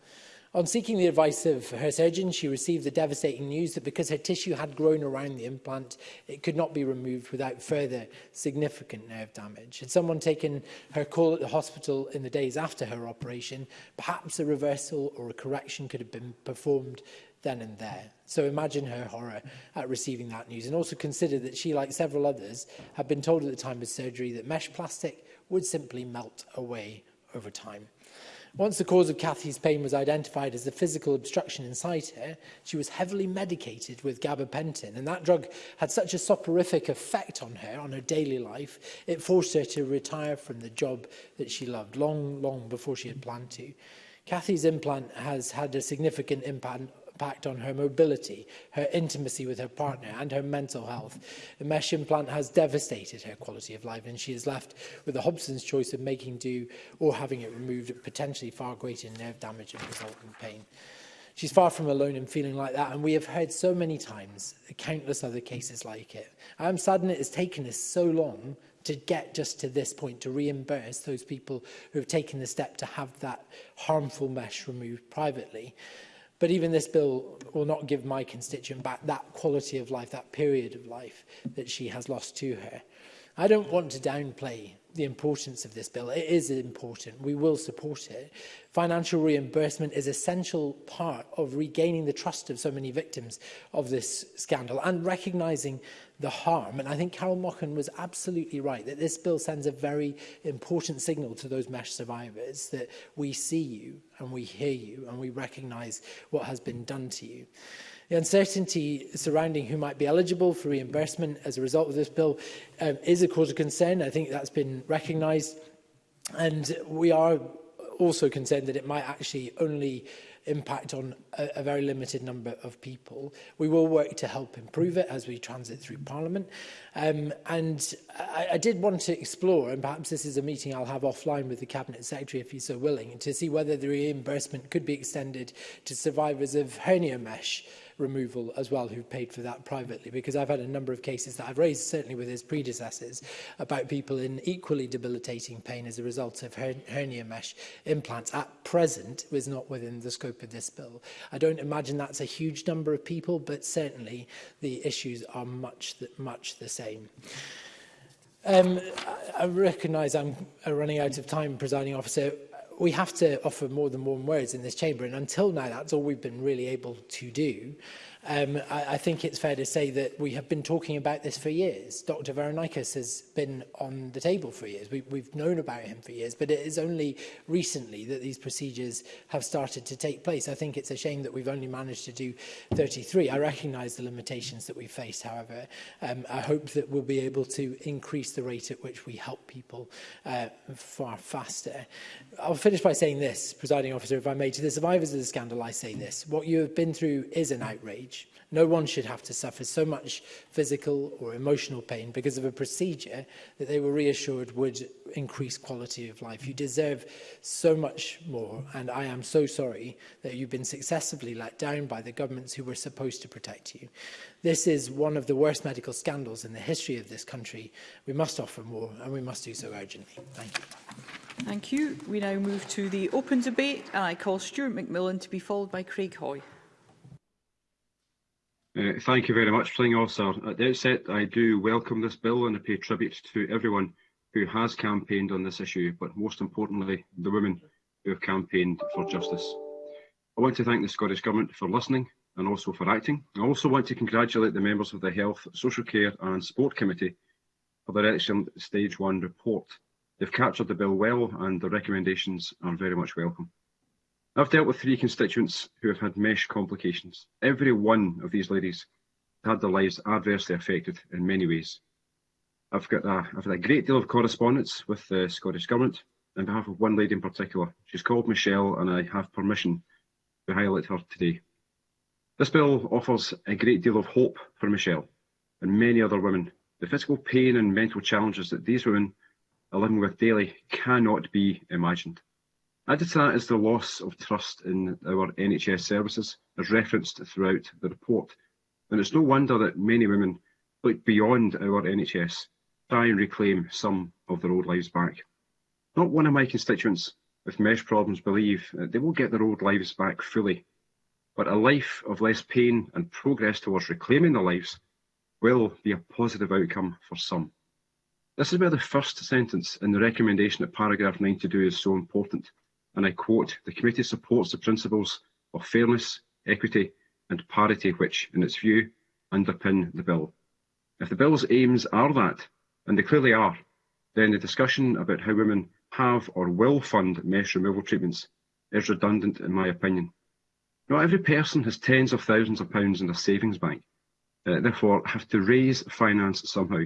On seeking the advice of her surgeon, she received the devastating news that because her tissue had grown around the implant, it could not be removed without further significant nerve damage. Had someone taken her call at the hospital in the days after her operation, perhaps a reversal or a correction could have been performed then and there. So imagine her horror at receiving that news and also consider that she, like several others, had been told at the time of surgery that mesh plastic would simply melt away over time. Once the cause of Cathy's pain was identified as the physical obstruction inside her, she was heavily medicated with gabapentin, and that drug had such a soporific effect on her, on her daily life, it forced her to retire from the job that she loved long, long before she had planned to. Cathy's implant has had a significant impact impact on her mobility, her intimacy with her partner and her mental health. The mesh implant has devastated her quality of life and she is left with the Hobson's choice of making do or having it removed at potentially far greater nerve damage and resultant pain. She's far from alone in feeling like that, and we have heard so many times countless other cases like it. I'm saddened it has taken us so long to get just to this point, to reimburse those people who have taken the step to have that harmful mesh removed privately. But even this bill will not give my constituent back that quality of life, that period of life that she has lost to her. I don't want to downplay the importance of this bill. It is important. We will support it. Financial reimbursement is essential part of regaining the trust of so many victims of this scandal and recognising the harm. And I think Carol Mochan was absolutely right that this bill sends a very important signal to those MESH survivors that we see you and we hear you and we recognise what has been done to you. The uncertainty surrounding who might be eligible for reimbursement as a result of this bill um, is a cause of concern. I think that's been recognised. And we are also concerned that it might actually only impact on a, a very limited number of people. We will work to help improve it as we transit through Parliament. Um, and I, I did want to explore, and perhaps this is a meeting I'll have offline with the Cabinet Secretary if he's so willing, to see whether the reimbursement could be extended to survivors of hernia mesh removal as well who've paid for that privately because I've had a number of cases that I've raised certainly with his predecessors about people in equally debilitating pain as a result of her hernia mesh implants at present was not within the scope of this bill. I don't imagine that's a huge number of people but certainly the issues are much the, much the same. Um, I, I recognise I'm running out of time, presiding officer we have to offer more than warm words in this chamber, and until now, that's all we've been really able to do. Um, I, I think it's fair to say that we have been talking about this for years. Dr. Veronikis has been on the table for years. We, we've known about him for years, but it is only recently that these procedures have started to take place. I think it's a shame that we've only managed to do 33. I recognise the limitations that we face, however. Um, I hope that we'll be able to increase the rate at which we help people uh, far faster. I'll finish by saying this, presiding officer, if I may, to the survivors of the scandal, I say this. What you have been through is an outrage. No one should have to suffer so much physical or emotional pain because of a procedure that they were reassured would increase quality of life. You deserve so much more, and I am so sorry that you've been successively let down by the governments who were supposed to protect you. This is one of the worst medical scandals in the history of this country. We must offer more, and we must do so urgently. Thank you. Thank you. We now move to the open debate, and I call Stuart McMillan to be followed by Craig Hoy. Uh, thank you very much, Presiding Officer. At the outset, I do welcome this bill and I pay tribute to everyone who has campaigned on this issue, but most importantly, the women who have campaigned for justice. I want to thank the Scottish Government for listening and also for acting. I also want to congratulate the members of the Health, Social Care and Sport Committee for their excellent Stage 1 report. They've captured the bill well and the recommendations are very much welcome. I've dealt with three constituents who have had mesh complications. Every one of these ladies had their lives adversely affected in many ways. I've got a, I've had a great deal of correspondence with the Scottish Government on behalf of one lady in particular. She's called Michelle and I have permission to highlight her today. This bill offers a great deal of hope for Michelle and many other women. The physical pain and mental challenges that these women are living with daily cannot be imagined to is the loss of trust in our NHS services, as referenced throughout the report, and it's no wonder that many women look beyond our NHS, try and reclaim some of their old lives back. Not one of my constituents with mesh problems believe that they will get their old lives back fully, but a life of less pain and progress towards reclaiming their lives will be a positive outcome for some. This is where the first sentence in the recommendation at paragraph 92 is so important and I quote, the committee supports the principles of fairness, equity and parity which, in its view, underpin the bill. If the bill's aims are that, and they clearly are, then the discussion about how women have or will fund mesh removal treatments is redundant in my opinion. Not every person has tens of thousands of pounds in their savings bank, uh, therefore have to raise finance somehow.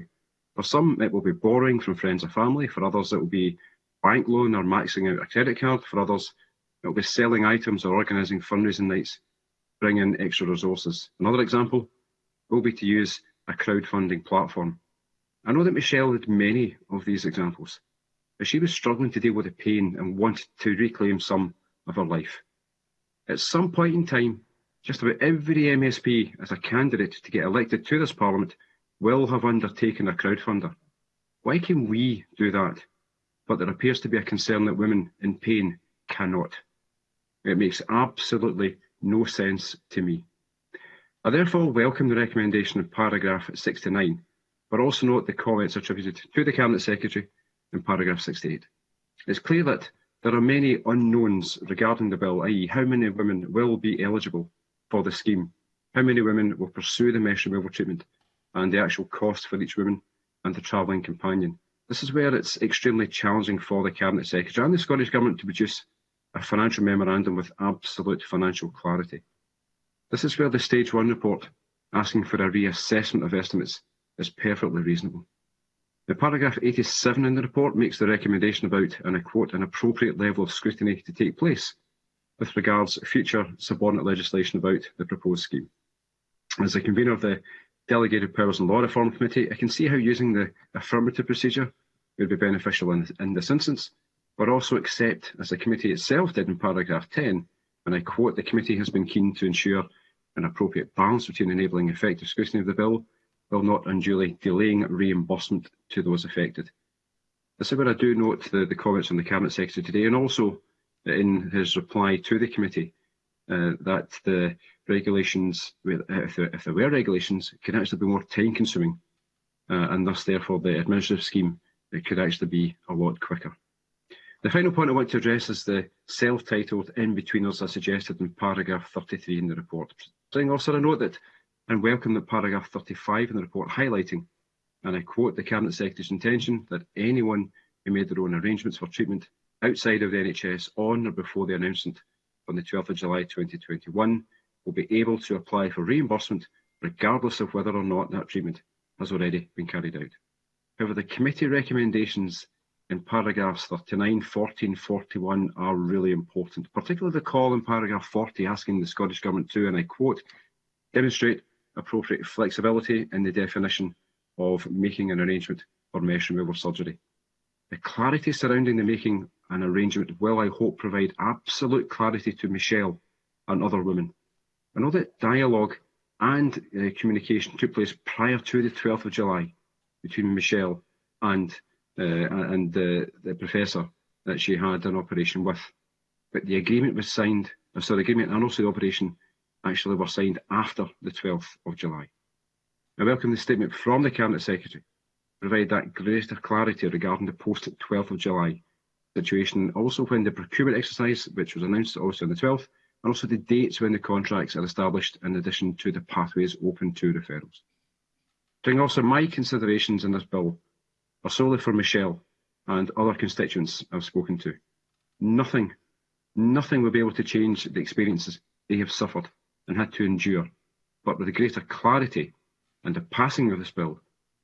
For some it will be borrowing from friends or family, for others it will be bank loan or maxing out a credit card. For others, it'll be selling items or organising fundraising nights, bringing extra resources. Another example will be to use a crowdfunding platform. I know that Michelle had many of these examples, but she was struggling to deal with the pain and wanted to reclaim some of her life. At some point in time, just about every MSP as a candidate to get elected to this Parliament will have undertaken a crowdfunder. Why can we do that but there appears to be a concern that women in pain cannot. It makes absolutely no sense to me. I therefore welcome the recommendation of paragraph 69, but also note the comments attributed to the Cabinet Secretary in paragraph 68. It's clear that there are many unknowns regarding the bill, i.e. how many women will be eligible for the scheme, how many women will pursue the mesh removal treatment, and the actual cost for each woman and the travelling companion. This is where it's extremely challenging for the Cabinet Secretary and the Scottish Government to produce a financial memorandum with absolute financial clarity. This is where the Stage 1 report asking for a reassessment of estimates is perfectly reasonable. The paragraph 87 in the report makes the recommendation about, and I quote, an appropriate level of scrutiny to take place with regards future subordinate legislation about the proposed scheme. As the convener of the delegated powers and law reform committee, I can see how using the affirmative procedure would be beneficial in, in this instance, but also accept, as the committee itself did in paragraph 10, and I quote, the committee has been keen to ensure an appropriate balance between enabling effective scrutiny of the bill while not unduly delaying reimbursement to those affected. This is where I do note the, the comments from the Cabinet Secretary today and also in his reply to the committee uh, that the regulations, uh, if there, if there, were regulations, could actually be more time consuming uh, and thus therefore the administrative scheme it could actually be a lot quicker. The final point I want to address is the self-titled in-betweeners as suggested in paragraph 33 in the report. I also note that and welcome the paragraph 35 in the report highlighting, and I quote the Cabinet Secretary's intention that anyone who made their own arrangements for treatment outside of the NHS on or before the announcement on the 12th of July 2021 will be able to apply for reimbursement regardless of whether or not that treatment has already been carried out. However, the committee recommendations in paragraphs 39, 14, 41 are really important, particularly the call in paragraph 40 asking the Scottish Government to, and I quote, demonstrate appropriate flexibility in the definition of making an arrangement for mesh removal surgery. The clarity surrounding the making an arrangement will, I hope, provide absolute clarity to Michelle and other women. And all that dialogue and uh, communication took place prior to the 12th of July between Michelle and uh, and the, the professor that she had an operation with. But the agreement was signed, uh, sorry, the agreement and also the operation actually were signed after the 12th of July. I welcome the statement from the Cabinet Secretary to provide that greater clarity regarding the post-12th of July situation, also when the procurement exercise, which was announced also on the 12th, and also the dates when the contracts are established in addition to the pathways open to referrals. During also my considerations in this bill are solely for Michelle and other constituents I've spoken to. Nothing, nothing will be able to change the experiences they have suffered and had to endure, but with a greater clarity and the passing of this bill,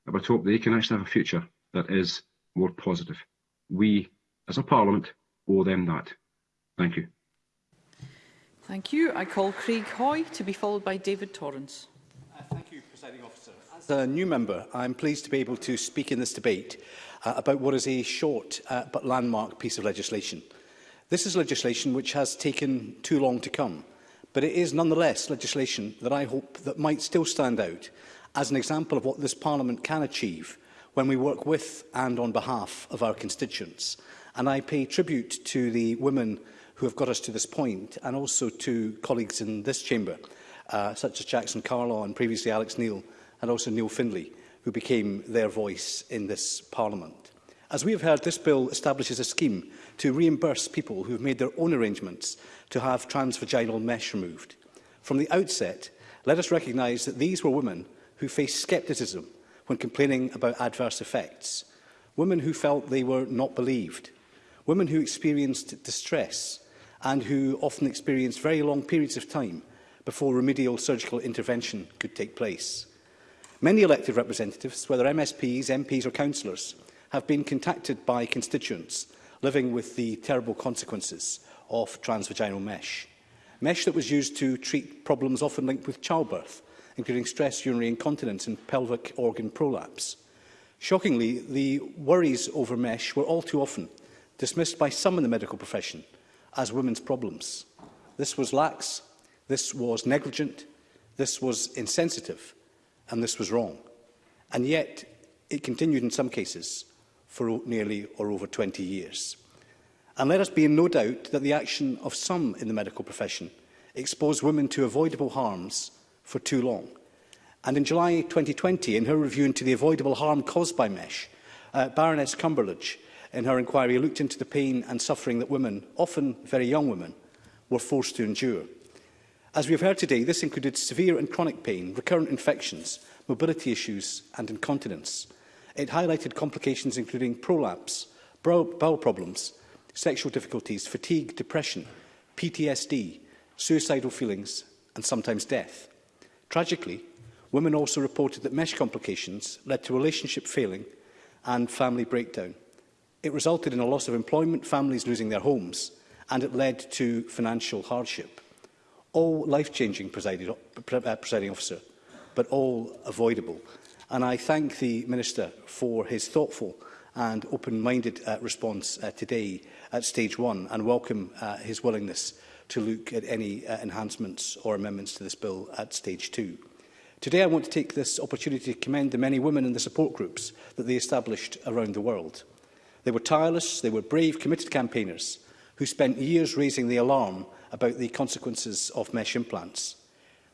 I would hope they can actually have a future that is more positive. We as a Parliament, owe them that. Thank you. Thank you. I call Craig Hoy to be followed by David Torrance. Uh, thank you, Presiding Officer. As a new member, I'm pleased to be able to speak in this debate uh, about what is a short uh, but landmark piece of legislation. This is legislation which has taken too long to come, but it is nonetheless legislation that I hope that might still stand out as an example of what this Parliament can achieve when we work with and on behalf of our constituents. And I pay tribute to the women who have got us to this point and also to colleagues in this chamber, uh, such as Jackson Carlaw and previously Alex Neil and also Neil Findlay, who became their voice in this parliament. As we have heard, this bill establishes a scheme to reimburse people who have made their own arrangements to have transvaginal mesh removed. From the outset, let us recognise that these were women who faced scepticism when complaining about adverse effects, women who felt they were not believed, women who experienced distress and who often experienced very long periods of time before remedial surgical intervention could take place. Many elected representatives, whether MSPs, MPs or councillors, have been contacted by constituents living with the terrible consequences of transvaginal mesh. Mesh that was used to treat problems often linked with childbirth, including stress urinary incontinence and pelvic organ prolapse. Shockingly, the worries over mesh were all too often dismissed by some in the medical profession as women's problems. This was lax, this was negligent, this was insensitive, and this was wrong. And yet, it continued in some cases for nearly or over 20 years. And let us be in no doubt that the action of some in the medical profession exposed women to avoidable harms for too long. And in July 2020, in her review into the avoidable harm caused by MESH, uh, Baroness Cumberledge in her inquiry looked into the pain and suffering that women, often very young women, were forced to endure. As we have heard today, this included severe and chronic pain, recurrent infections, mobility issues and incontinence. It highlighted complications including prolapse, bowel problems, sexual difficulties, fatigue, depression, PTSD, suicidal feelings and sometimes death. Tragically, women also reported that mesh complications led to relationship failing and family breakdown. It resulted in a loss of employment, families losing their homes, and it led to financial hardship. All life-changing, uh, presiding, officer, but all avoidable. And I thank the Minister for his thoughtful and open-minded uh, response uh, today at stage one and welcome uh, his willingness to look at any uh, enhancements or amendments to this bill at stage two. Today I want to take this opportunity to commend the many women in the support groups that they established around the world. They were tireless, they were brave, committed campaigners who spent years raising the alarm about the consequences of mesh implants.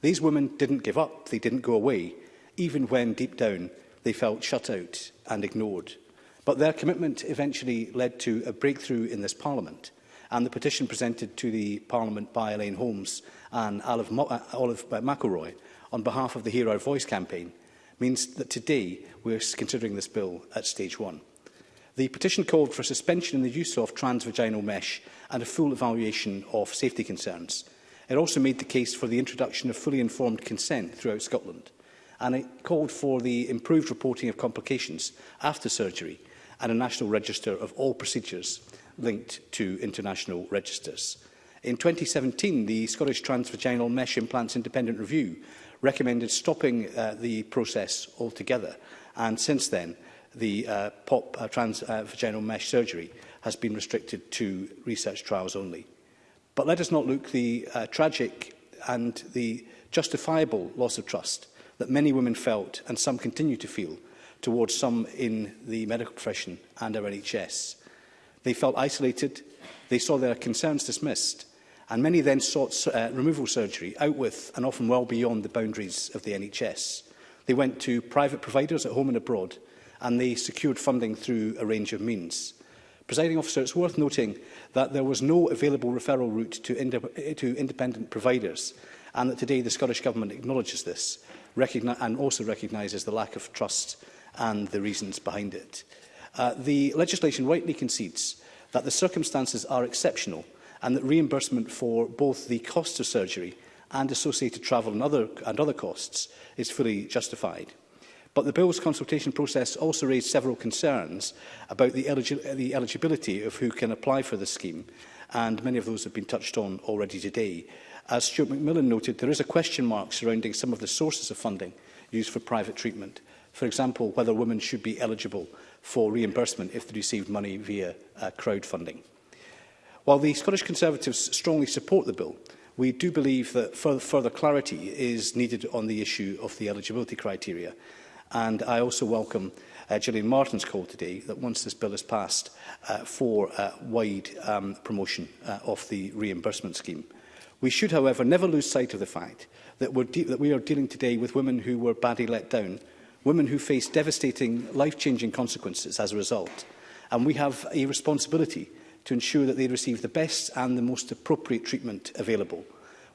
These women didn't give up, they didn't go away, even when deep down they felt shut out and ignored. But their commitment eventually led to a breakthrough in this Parliament and the petition presented to the Parliament by Elaine Holmes and Olive, Mo uh, Olive McElroy on behalf of the Hear Our Voice campaign means that today we're considering this bill at stage one. The petition called for suspension in the use of transvaginal mesh and a full evaluation of safety concerns. It also made the case for the introduction of fully informed consent throughout Scotland. And it called for the improved reporting of complications after surgery and a national register of all procedures linked to international registers. In 2017, the Scottish Transvaginal Mesh Implants Independent Review recommended stopping uh, the process altogether. And since then, the uh, POP uh, trans uh, mesh surgery has been restricted to research trials only. But let us not look the uh, tragic and the justifiable loss of trust that many women felt and some continue to feel towards some in the medical profession and our NHS. They felt isolated, they saw their concerns dismissed, and many then sought uh, removal surgery out with and often well beyond the boundaries of the NHS. They went to private providers at home and abroad, and they secured funding through a range of means. Presiding officer, it's worth noting that there was no available referral route to, ind to independent providers and that today the Scottish Government acknowledges this and also recognises the lack of trust and the reasons behind it. Uh, the legislation rightly concedes that the circumstances are exceptional and that reimbursement for both the cost of surgery and associated travel and other, and other costs is fully justified. But the Bill's consultation process also raised several concerns about the, eligi the eligibility of who can apply for the scheme, and many of those have been touched on already today. As Stuart McMillan noted, there is a question mark surrounding some of the sources of funding used for private treatment. For example, whether women should be eligible for reimbursement if they received money via uh, crowdfunding. While the Scottish Conservatives strongly support the bill, we do believe that further, further clarity is needed on the issue of the eligibility criteria And I also welcome uh, Gillian Martin's call today that once this bill is passed uh, for uh, wide um, promotion uh, of the reimbursement scheme. We should, however, never lose sight of the fact that, we're that we are dealing today with women who were badly let down, women who face devastating, life-changing consequences as a result. And we have a responsibility to ensure that they receive the best and the most appropriate treatment available.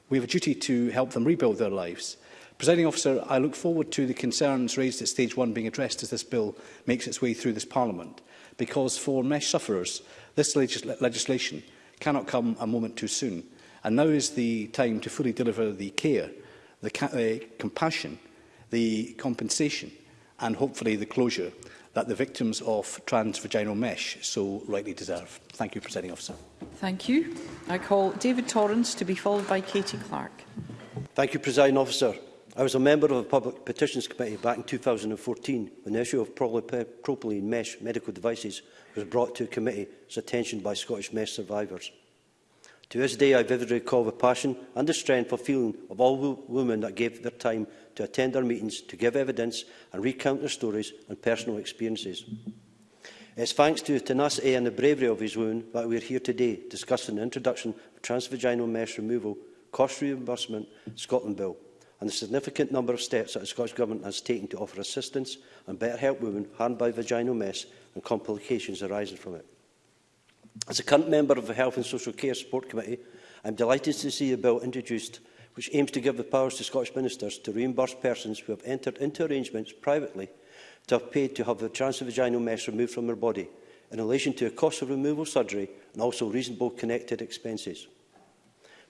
We have a duty to help them rebuild their lives Presiding officer, I look forward to the concerns raised at stage one being addressed as this bill makes its way through this parliament, because for mesh sufferers, this legis legislation cannot come a moment too soon. And now is the time to fully deliver the care, the ca uh, compassion, the compensation, and hopefully the closure that the victims of transvaginal mesh so rightly deserve. Thank you, Presiding Officer. Thank you. I call David Torrance to be followed by Katie Clark. Thank you, Presiding Officer. I was a member of the Public Petitions Committee back in 2014 when the issue of propylene mesh medical devices was brought to a committee's attention by Scottish mesh survivors. To this day, I vividly recall the passion and the strength of feeling of all women that gave their time to attend our meetings, to give evidence and recount their stories and personal experiences. It's thanks to the tenacity and the bravery of these women that we are here today discussing the introduction of transvaginal mesh removal, cost reimbursement, Scotland Bill and the significant number of steps that the Scottish Government has taken to offer assistance and better help women harmed by vaginal mess and complications arising from it. As a current member of the Health and Social Care Support Committee, I am delighted to see a bill introduced which aims to give the powers to Scottish ministers to reimburse persons who have entered into arrangements privately to have paid to have their transvaginal mess removed from their body in relation to the cost of removal surgery and also reasonable connected expenses.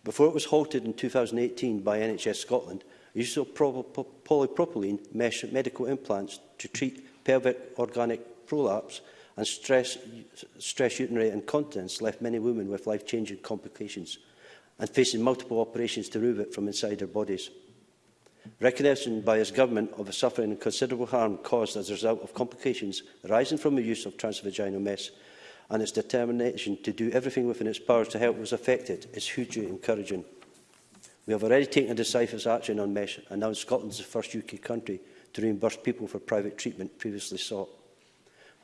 Before it was halted in 2018 by NHS Scotland, use of polypropylene mesh medical implants to treat pelvic organic prolapse and stress, stress urinary incontinence left many women with life-changing complications and facing multiple operations to remove it from inside their bodies. Recognition by his government of a suffering and considerable harm caused as a result of complications arising from the use of transvaginal mesh and its determination to do everything within its powers to help was affected is hugely encouraging. We have already taken decisive action on MESH and now Scotland is the first UK country to reimburse people for private treatment previously sought.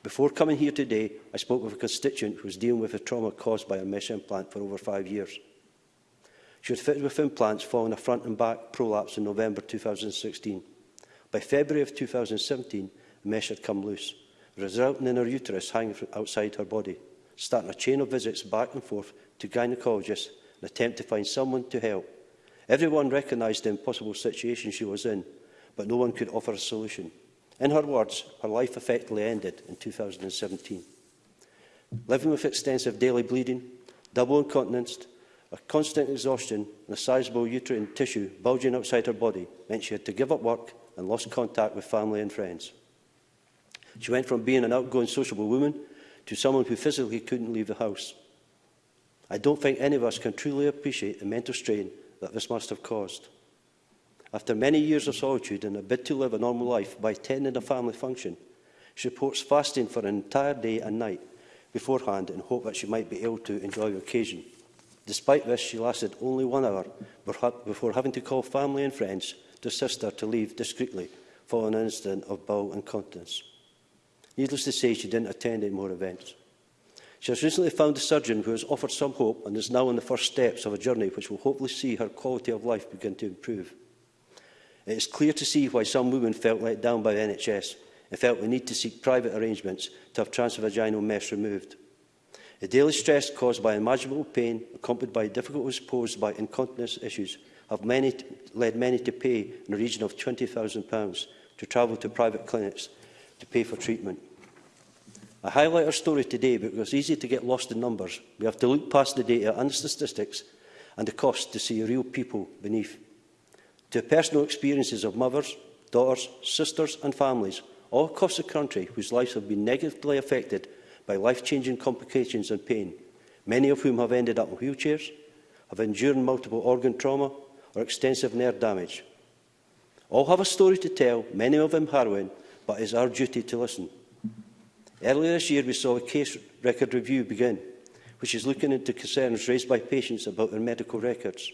Before coming here today, I spoke with a constituent who was dealing with a trauma caused by a mesh implant for over five years. She was fitted with implants following a front and back prolapse in November 2016. By February of 2017, the mesh had come loose, resulting in her uterus hanging outside her body, starting a chain of visits back and forth to gynaecologists in an attempt to find someone to help Everyone recognised the impossible situation she was in, but no one could offer a solution. In her words, her life effectively ended in 2017. Living with extensive daily bleeding, double incontinence, a constant exhaustion and a sizable uterine tissue bulging outside her body meant she had to give up work and lost contact with family and friends. She went from being an outgoing sociable woman to someone who physically couldn't leave the house. I don't think any of us can truly appreciate the mental strain that this must have caused. After many years of solitude and a bid to live a normal life by attending a family function, she reports fasting for an entire day and night beforehand in hope that she might be able to enjoy the occasion. Despite this, she lasted only one hour before having to call family and friends to assist her to leave discreetly following an incident of bowel incontinence. Needless to say, she didn't attend any more events. She has recently found a surgeon who has offered some hope and is now on the first steps of a journey which will hopefully see her quality of life begin to improve. It is clear to see why some women felt let down by the NHS and felt the need to seek private arrangements to have transvaginal mesh removed. The daily stress caused by imaginable pain, accompanied by difficulties posed by incontinence issues, have many led many to pay in the region of £20,000 to travel to private clinics to pay for treatment. I highlight our story today because it's easy to get lost in numbers. We have to look past the data and the statistics and the cost to see real people beneath. To personal experiences of mothers, daughters, sisters and families all across the country whose lives have been negatively affected by life-changing complications and pain, many of whom have ended up in wheelchairs, have endured multiple organ trauma or extensive nerve damage. All have a story to tell, many of them harrowing, but it is our duty to listen. Earlier this year, we saw a case record review begin, which is looking into concerns raised by patients about their medical records.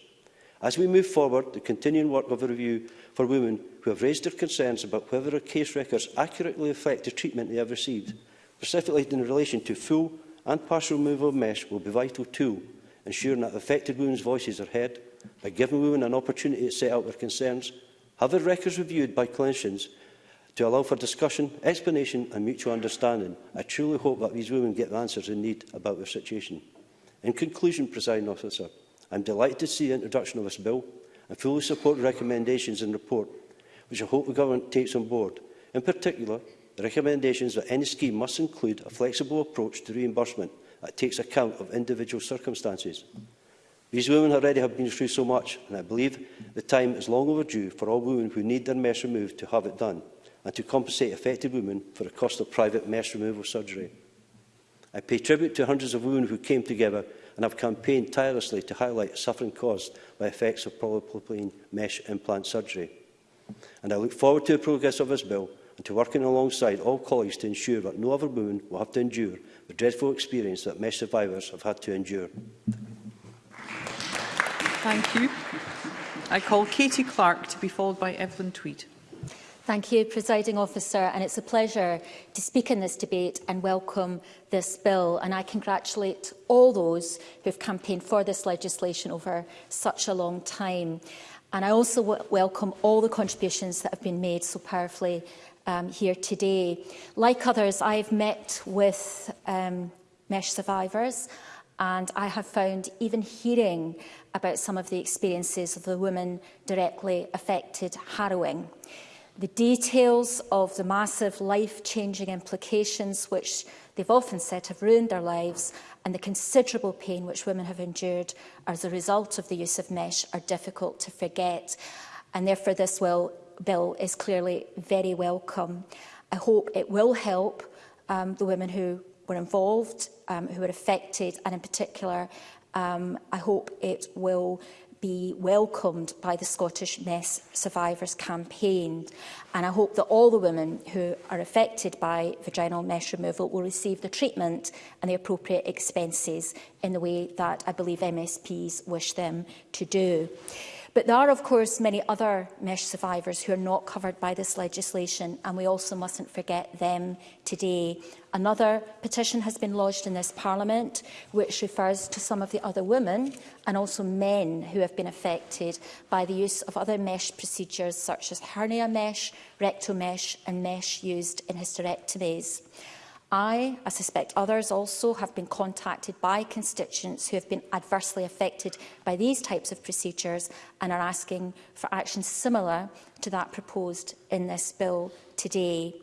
As we move forward, the continuing work of a review for women who have raised their concerns about whether their case records accurately affect the treatment they have received, specifically in relation to full and partial removal of mesh, will be a vital tool, ensuring that affected women's voices are heard by giving women an opportunity to set out their concerns, have their records reviewed by clinicians to allow for discussion, explanation and mutual understanding. I truly hope that these women get the answers they need about their situation. In conclusion, Presiding Officer, I'm delighted to see the introduction of this bill and fully support the recommendations in the report, which I hope the Government takes on board. In particular, the recommendations that any scheme must include a flexible approach to reimbursement that takes account of individual circumstances. These women already have been through so much, and I believe the time is long overdue for all women who need their mess removed to have it done and to compensate affected women for the cost of private mesh removal surgery. I pay tribute to hundreds of women who came together and have campaigned tirelessly to highlight the suffering caused by effects of polypropylene mesh implant surgery. And I look forward to the progress of this bill and to working alongside all colleagues to ensure that no other woman will have to endure the dreadful experience that mesh survivors have had to endure. Thank you. I call Katie Clark to be followed by Evelyn Tweed. Thank you, Presiding Officer, and it's a pleasure to speak in this debate and welcome this bill. And I congratulate all those who have campaigned for this legislation over such a long time. And I also welcome all the contributions that have been made so powerfully um, here today. Like others, I've met with um, mesh survivors and I have found even hearing about some of the experiences of the women directly affected harrowing the details of the massive life-changing implications which they've often said have ruined their lives and the considerable pain which women have endured as a result of the use of mesh are difficult to forget and therefore this will, bill is clearly very welcome. I hope it will help um, the women who were involved, um, who were affected and in particular um, I hope it will be welcomed by the Scottish Mess Survivors Campaign. And I hope that all the women who are affected by vaginal mesh removal will receive the treatment and the appropriate expenses in the way that I believe MSPs wish them to do. But there are, of course, many other mesh survivors who are not covered by this legislation, and we also mustn't forget them today. Another petition has been lodged in this Parliament, which refers to some of the other women and also men who have been affected by the use of other mesh procedures such as hernia mesh, rectal mesh and mesh used in hysterectomies. I, I suspect others also, have been contacted by constituents who have been adversely affected by these types of procedures and are asking for action similar to that proposed in this bill today.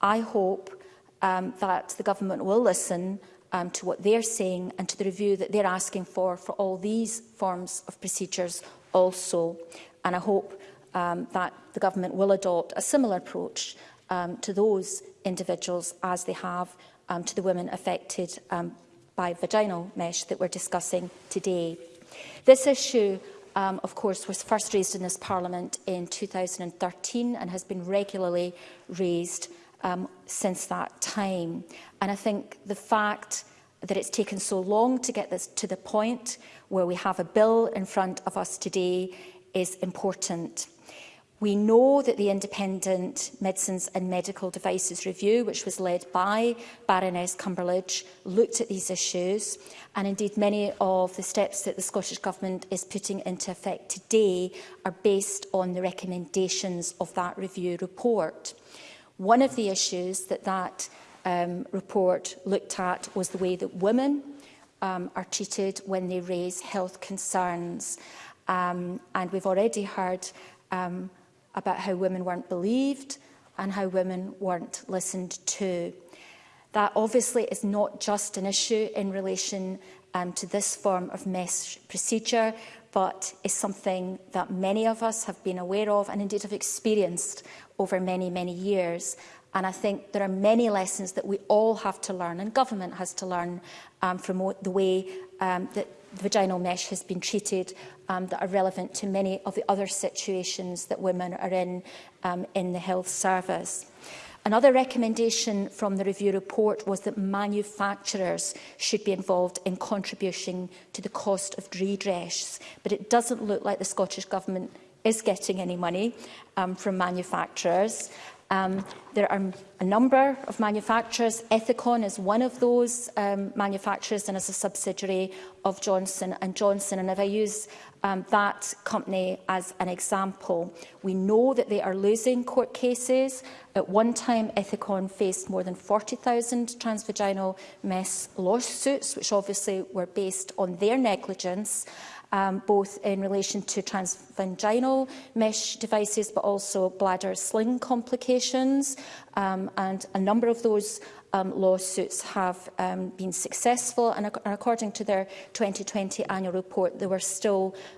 I hope um, that the government will listen um, to what they're saying and to the review that they're asking for for all these forms of procedures also. And I hope um, that the government will adopt a similar approach um, to those individuals as they have um, to the women affected um, by vaginal mesh that we're discussing today. This issue um, of course, was first raised in this Parliament in 2013 and has been regularly raised um, since that time. And I think the fact that it's taken so long to get this to the point where we have a bill in front of us today is important. We know that the Independent Medicines and Medical Devices Review, which was led by Baroness Cumberledge, looked at these issues and indeed many of the steps that the Scottish Government is putting into effect today are based on the recommendations of that review report. One of the issues that that um, report looked at was the way that women um, are treated when they raise health concerns. Um, and we've already heard um, about how women weren't believed and how women weren't listened to. That obviously is not just an issue in relation um, to this form of mesh procedure, but is something that many of us have been aware of and indeed have experienced over many, many years. And I think there are many lessons that we all have to learn, and government has to learn um, from the way um, that vaginal mesh has been treated um, that are relevant to many of the other situations that women are in um, in the health service. Another recommendation from the review report was that manufacturers should be involved in contributing to the cost of redress, but it doesn't look like the Scottish Government is getting any money um, from manufacturers. Um, there are a number of manufacturers. Ethicon is one of those um, manufacturers and is a subsidiary of Johnson Johnson. And if I use um, that company as an example, we know that they are losing court cases. At one time, Ethicon faced more than 40,000 transvaginal mess lawsuits, which obviously were based on their negligence um, both in relation to transvaginal mesh devices, but also bladder sling complications. Um, and a number of those um, lawsuits have um, been successful and, ac and according to their 2020 annual report there were still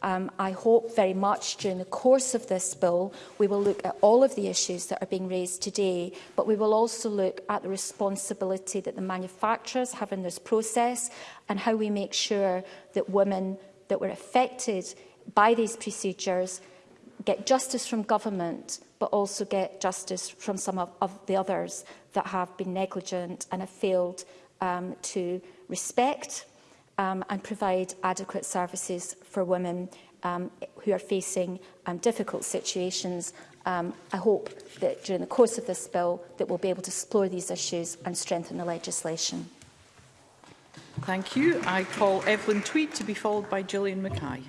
Um, I hope very much during the course of this bill we will look at all of the issues that are being raised today, but we will also look at the responsibility that the manufacturers have in this process and how we make sure that women that were affected by these procedures get justice from government but also get justice from some of, of the others that have been negligent and have failed um, to respect um, and provide adequate services for women um, who are facing um, difficult situations. Um, I hope that during the course of this bill that we'll be able to explore these issues and strengthen the legislation. Thank you. I call Evelyn Tweed to be followed by Gillian Mackay.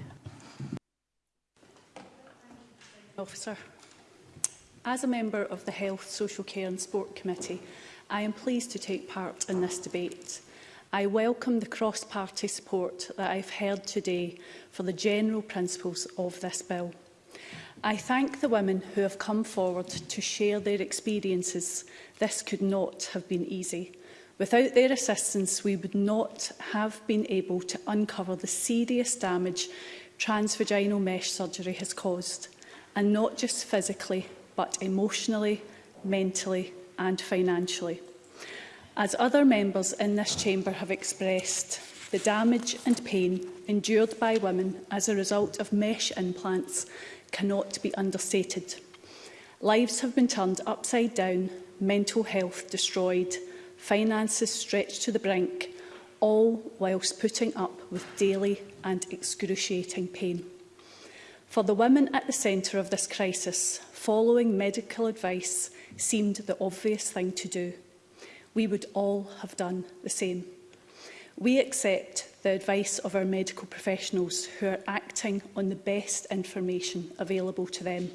Officer. As a member of the Health, Social Care and Sport Committee, I am pleased to take part in this debate. I welcome the cross-party support that I've heard today for the general principles of this bill. I thank the women who have come forward to share their experiences. This could not have been easy. Without their assistance, we would not have been able to uncover the serious damage transvaginal mesh surgery has caused, and not just physically, but emotionally, mentally and financially. As other members in this chamber have expressed, the damage and pain endured by women as a result of mesh implants cannot be understated. Lives have been turned upside down, mental health destroyed, finances stretched to the brink, all whilst putting up with daily and excruciating pain. For the women at the centre of this crisis, following medical advice seemed the obvious thing to do. We would all have done the same. We accept the advice of our medical professionals who are acting on the best information available to them.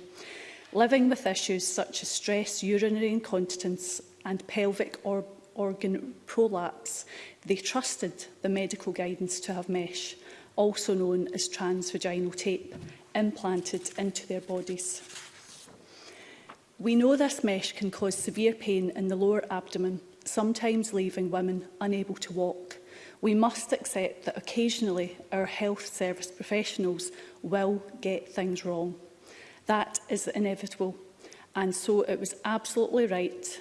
Living with issues such as stress, urinary incontinence and pelvic or organ prolapse, they trusted the medical guidance to have mesh, also known as transvaginal tape, implanted into their bodies. We know this mesh can cause severe pain in the lower abdomen, sometimes leaving women unable to walk. We must accept that occasionally our health service professionals will get things wrong. That is inevitable. And so it was absolutely right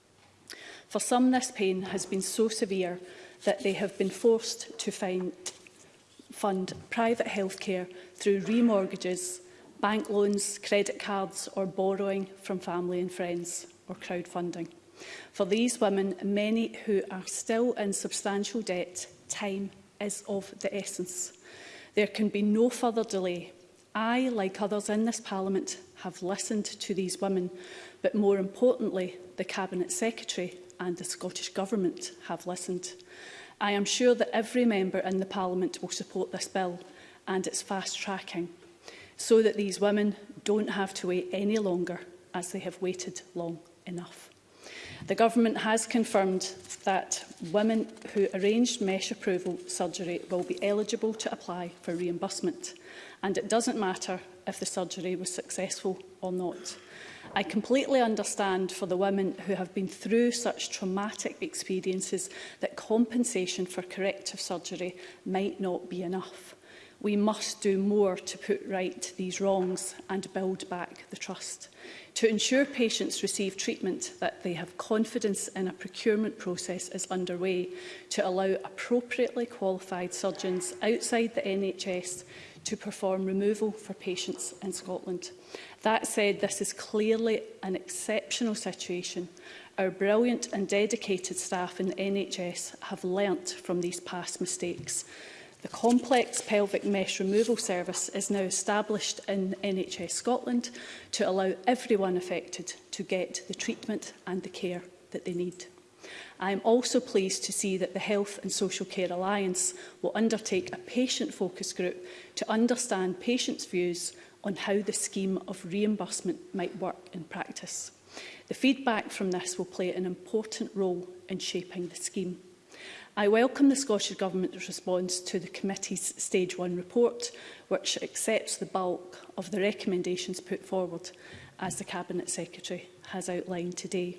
For some, this pain has been so severe that they have been forced to find, fund private healthcare through remortgages, bank loans, credit cards or borrowing from family and friends or crowdfunding. For these women, many who are still in substantial debt, time is of the essence. There can be no further delay. I, like others in this Parliament, have listened to these women, but more importantly, the Cabinet Secretary and the Scottish Government have listened. I am sure that every member in the Parliament will support this bill and its fast tracking so that these women don't have to wait any longer as they have waited long enough. The Government has confirmed that women who arranged mesh approval surgery will be eligible to apply for reimbursement and it doesn't matter if the surgery was successful or not. I completely understand for the women who have been through such traumatic experiences that compensation for corrective surgery might not be enough we must do more to put right these wrongs and build back the trust. To ensure patients receive treatment that they have confidence in a procurement process is underway to allow appropriately qualified surgeons outside the NHS to perform removal for patients in Scotland. That said, this is clearly an exceptional situation. Our brilliant and dedicated staff in the NHS have learnt from these past mistakes. The complex pelvic mesh removal service is now established in NHS Scotland to allow everyone affected to get the treatment and the care that they need. I am also pleased to see that the Health and Social Care Alliance will undertake a patient focus group to understand patients' views on how the scheme of reimbursement might work in practice. The feedback from this will play an important role in shaping the scheme. I welcome the Scottish Government's response to the committee's Stage 1 report, which accepts the bulk of the recommendations put forward as the Cabinet Secretary has outlined today,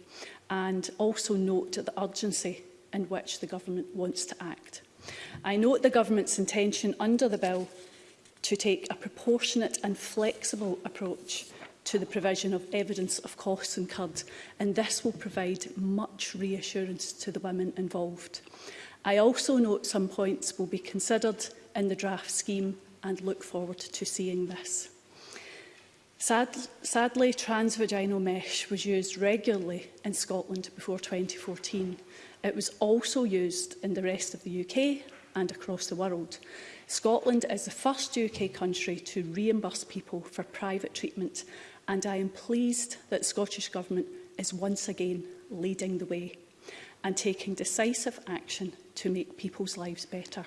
and also note the urgency in which the Government wants to act. I note the Government's intention under the bill to take a proportionate and flexible approach to the provision of evidence of costs incurred, and this will provide much reassurance to the women involved. I also note some points will be considered in the draft scheme and look forward to seeing this. Sad, sadly, transvaginal mesh was used regularly in Scotland before 2014. It was also used in the rest of the UK and across the world. Scotland is the first UK country to reimburse people for private treatment and I am pleased that the Scottish Government is once again leading the way and taking decisive action to make people's lives better.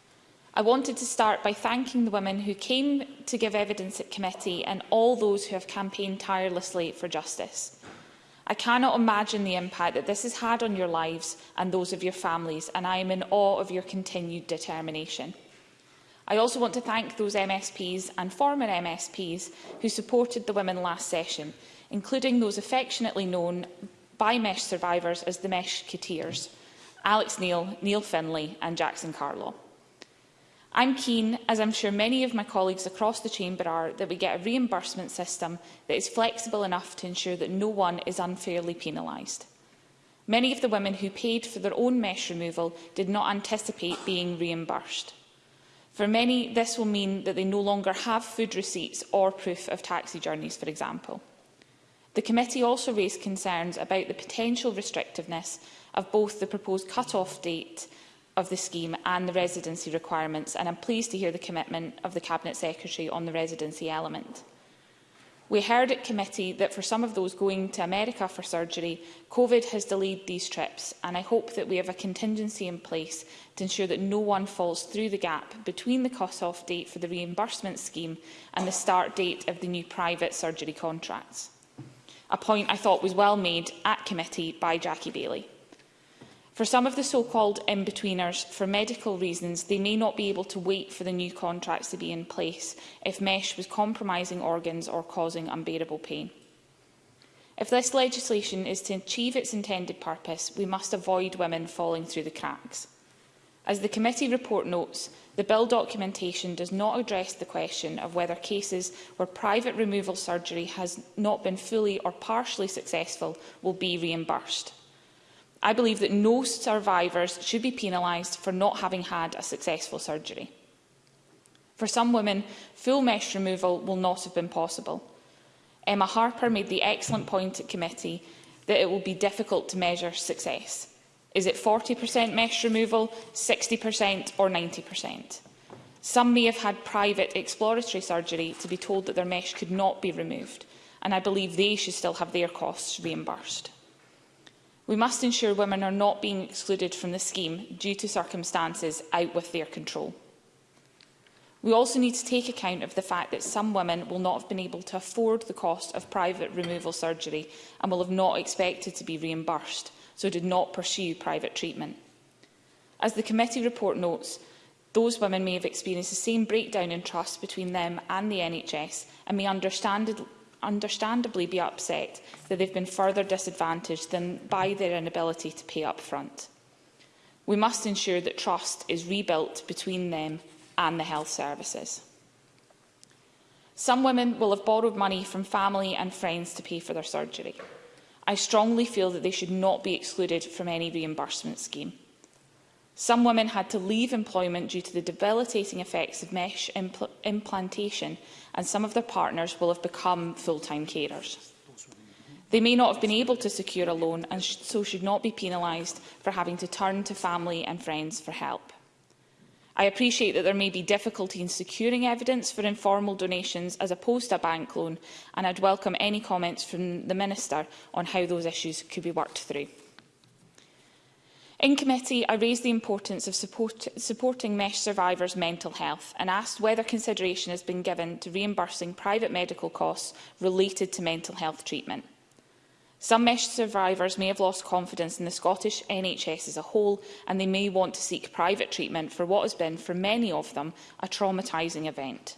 I wanted to start by thanking the women who came to give evidence at committee and all those who have campaigned tirelessly for justice. I cannot imagine the impact that this has had on your lives and those of your families, and I am in awe of your continued determination. I also want to thank those MSPs and former MSPs who supported the women last session, including those affectionately known by MESH survivors as the MESH Kateers, Alex Neil, Neil Finlay and Jackson Carlaw. I'm keen, as I'm sure many of my colleagues across the chamber are, that we get a reimbursement system that is flexible enough to ensure that no one is unfairly penalised. Many of the women who paid for their own mesh removal did not anticipate being reimbursed. For many, this will mean that they no longer have food receipts or proof of taxi journeys, for example. The committee also raised concerns about the potential restrictiveness of both the proposed cut-off date of the scheme and the residency requirements, and I'm pleased to hear the commitment of the Cabinet Secretary on the residency element. We heard at committee that for some of those going to America for surgery, COVID has delayed these trips, and I hope that we have a contingency in place to ensure that no one falls through the gap between the cut-off date for the reimbursement scheme and the start date of the new private surgery contracts. A point I thought was well made at committee by Jackie Bailey. For some of the so-called in-betweeners, for medical reasons, they may not be able to wait for the new contracts to be in place if mesh was compromising organs or causing unbearable pain. If this legislation is to achieve its intended purpose, we must avoid women falling through the cracks. As the committee report notes, the bill documentation does not address the question of whether cases where private removal surgery has not been fully or partially successful will be reimbursed. I believe that no survivors should be penalised for not having had a successful surgery. For some women, full mesh removal will not have been possible. Emma Harper made the excellent point at committee that it will be difficult to measure success. Is it 40% mesh removal, 60% or 90%? Some may have had private exploratory surgery to be told that their mesh could not be removed, and I believe they should still have their costs reimbursed. We must ensure women are not being excluded from the scheme due to circumstances out with their control. We also need to take account of the fact that some women will not have been able to afford the cost of private removal surgery and will have not expected to be reimbursed, so did not pursue private treatment. As the committee report notes, those women may have experienced the same breakdown in trust between them and the NHS and may understand understandably be upset that they've been further disadvantaged than by their inability to pay up front. We must ensure that trust is rebuilt between them and the health services. Some women will have borrowed money from family and friends to pay for their surgery. I strongly feel that they should not be excluded from any reimbursement scheme. Some women had to leave employment due to the debilitating effects of mesh impl implantation, and some of their partners will have become full-time carers. They may not have been able to secure a loan and sh so should not be penalised for having to turn to family and friends for help. I appreciate that there may be difficulty in securing evidence for informal donations as opposed to a bank loan, and I'd welcome any comments from the Minister on how those issues could be worked through. In committee, I raised the importance of support, supporting MESH survivors' mental health and asked whether consideration has been given to reimbursing private medical costs related to mental health treatment. Some MESH survivors may have lost confidence in the Scottish NHS as a whole and they may want to seek private treatment for what has been, for many of them, a traumatising event.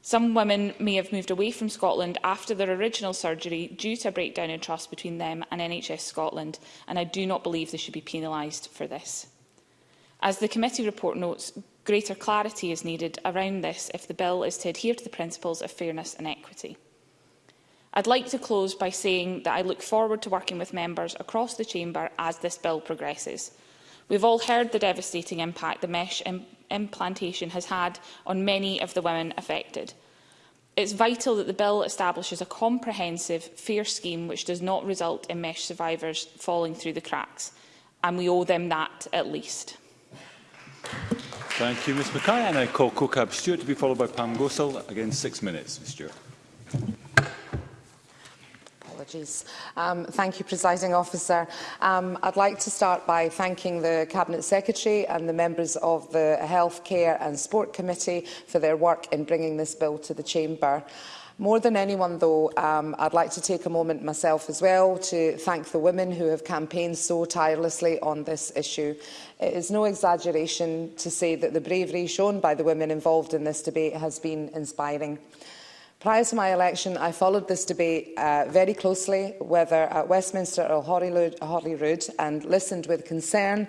Some women may have moved away from Scotland after their original surgery due to a breakdown in trust between them and NHS Scotland, and I do not believe they should be penalised for this. As the committee report notes, Greater clarity is needed around this if the bill is to adhere to the principles of fairness and equity. I'd like to close by saying that I look forward to working with members across the Chamber as this bill progresses. We've all heard the devastating impact the mesh Im implantation has had on many of the women affected. It's vital that the bill establishes a comprehensive, fair scheme which does not result in mesh survivors falling through the cracks, and we owe them that at least. Thank you, Ms Mackay. And I call COCAB Stewart to be followed by Pam Gosell. Again, six minutes, Ms Stewart. apologies. Um, thank you, Presiding Officer. Um, I'd like to start by thanking the Cabinet Secretary and the members of the Health, Care and Sport Committee for their work in bringing this bill to the Chamber. More than anyone, though, um, I'd like to take a moment myself as well to thank the women who have campaigned so tirelessly on this issue. It is no exaggeration to say that the bravery shown by the women involved in this debate has been inspiring. Prior to my election, I followed this debate uh, very closely, whether at Westminster or Holyrood, and listened with concern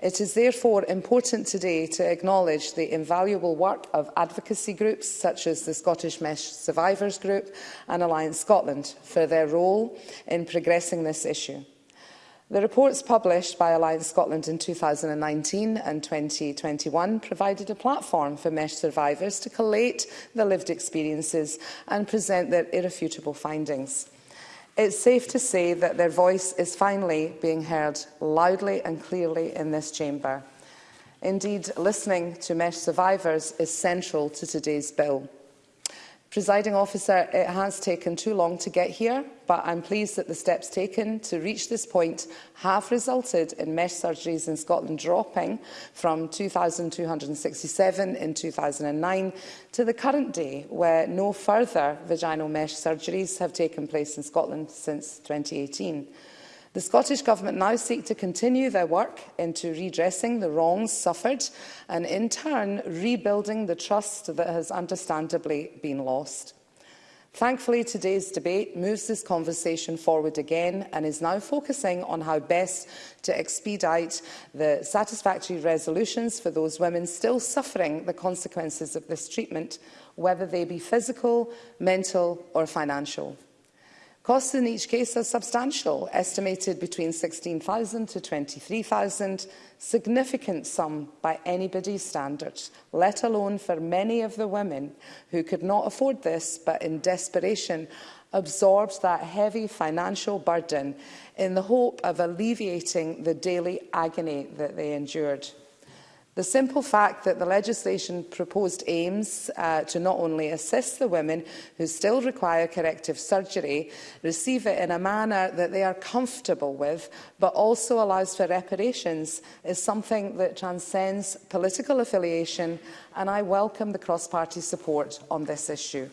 It is therefore important today to acknowledge the invaluable work of advocacy groups such as the Scottish Mesh Survivors Group and Alliance Scotland for their role in progressing this issue. The reports published by Alliance Scotland in 2019 and 2021 provided a platform for mesh survivors to collate their lived experiences and present their irrefutable findings. It's safe to say that their voice is finally being heard loudly and clearly in this chamber. Indeed, listening to MESH survivors is central to today's bill. Presiding officer, it has taken too long to get here, but I'm pleased that the steps taken to reach this point have resulted in mesh surgeries in Scotland dropping from 2,267 in 2009 to the current day, where no further vaginal mesh surgeries have taken place in Scotland since 2018. The Scottish Government now seek to continue their work into redressing the wrongs suffered and in turn rebuilding the trust that has understandably been lost. Thankfully, today's debate moves this conversation forward again and is now focusing on how best to expedite the satisfactory resolutions for those women still suffering the consequences of this treatment, whether they be physical, mental or financial. Costs in each case are substantial, estimated between 16,000 to 23,000, significant sum by anybody's standards, let alone for many of the women who could not afford this but in desperation absorbed that heavy financial burden in the hope of alleviating the daily agony that they endured. The simple fact that the legislation proposed aims uh, to not only assist the women who still require corrective surgery, receive it in a manner that they are comfortable with, but also allows for reparations, is something that transcends political affiliation, and I welcome the cross-party support on this issue.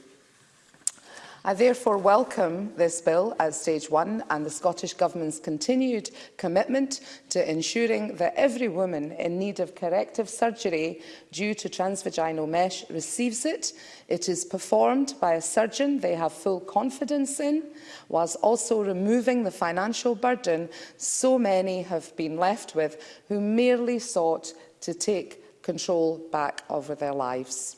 I therefore welcome this bill as stage one and the Scottish Government's continued commitment to ensuring that every woman in need of corrective surgery due to transvaginal mesh receives it. It is performed by a surgeon they have full confidence in, whilst also removing the financial burden so many have been left with who merely sought to take control back over their lives.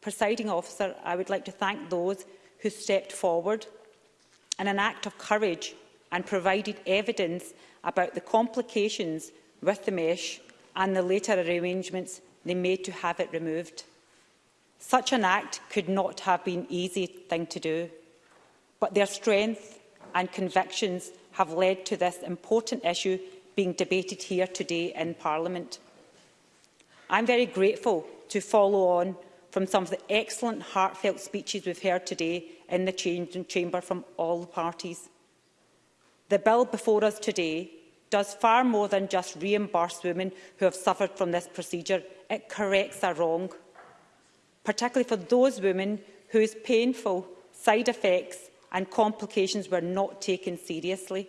Presiding officer, I would like to thank those who stepped forward in an act of courage and provided evidence about the complications with the mesh and the later arrangements they made to have it removed. Such an act could not have been an easy thing to do, but their strength and convictions have led to this important issue being debated here today in Parliament. I'm very grateful to follow on from some of the excellent heartfelt speeches we've heard today in the Chamber from all parties. The bill before us today does far more than just reimburse women who have suffered from this procedure. It corrects a wrong particularly for those women whose painful side effects and complications were not taken seriously.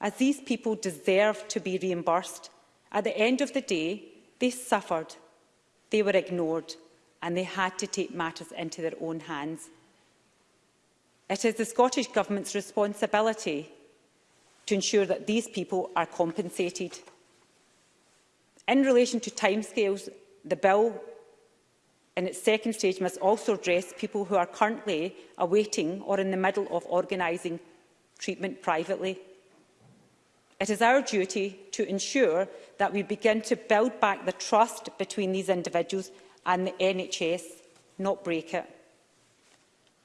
As these people deserve to be reimbursed, at the end of the day, they suffered, they were ignored, and they had to take matters into their own hands. It is the Scottish Government's responsibility to ensure that these people are compensated. In relation to timescales, the bill in its second stage must also address people who are currently awaiting or in the middle of organising treatment privately. It is our duty to ensure that we begin to build back the trust between these individuals and the NHS, not break it.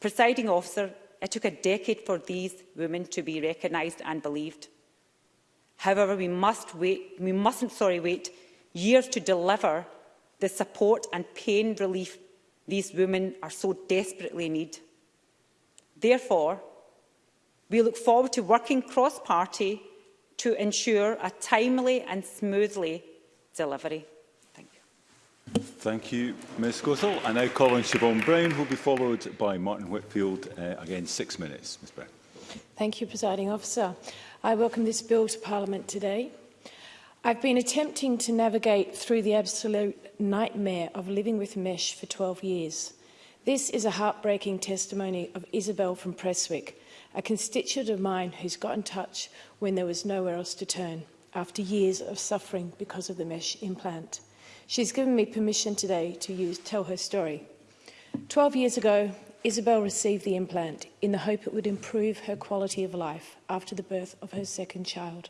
Presiding officer, It took a decade for these women to be recognised and believed. However, we, must wait, we mustn't sorry, wait years to deliver the support and pain relief these women are so desperately need. Therefore, we look forward to working cross-party to ensure a timely and smoothly delivery. Thank you, Ms Gothel. I now call on Siobhan Brown, who will be followed by Martin Whitfield. Uh, again, six minutes. Ms Brown. Thank you, Presiding Officer. I welcome this bill to Parliament today. I've been attempting to navigate through the absolute nightmare of living with mesh for 12 years. This is a heartbreaking testimony of Isabel from Presswick, a constituent of mine who's got in touch when there was nowhere else to turn after years of suffering because of the mesh implant. She's given me permission today to use, tell her story. 12 years ago, Isabel received the implant in the hope it would improve her quality of life after the birth of her second child.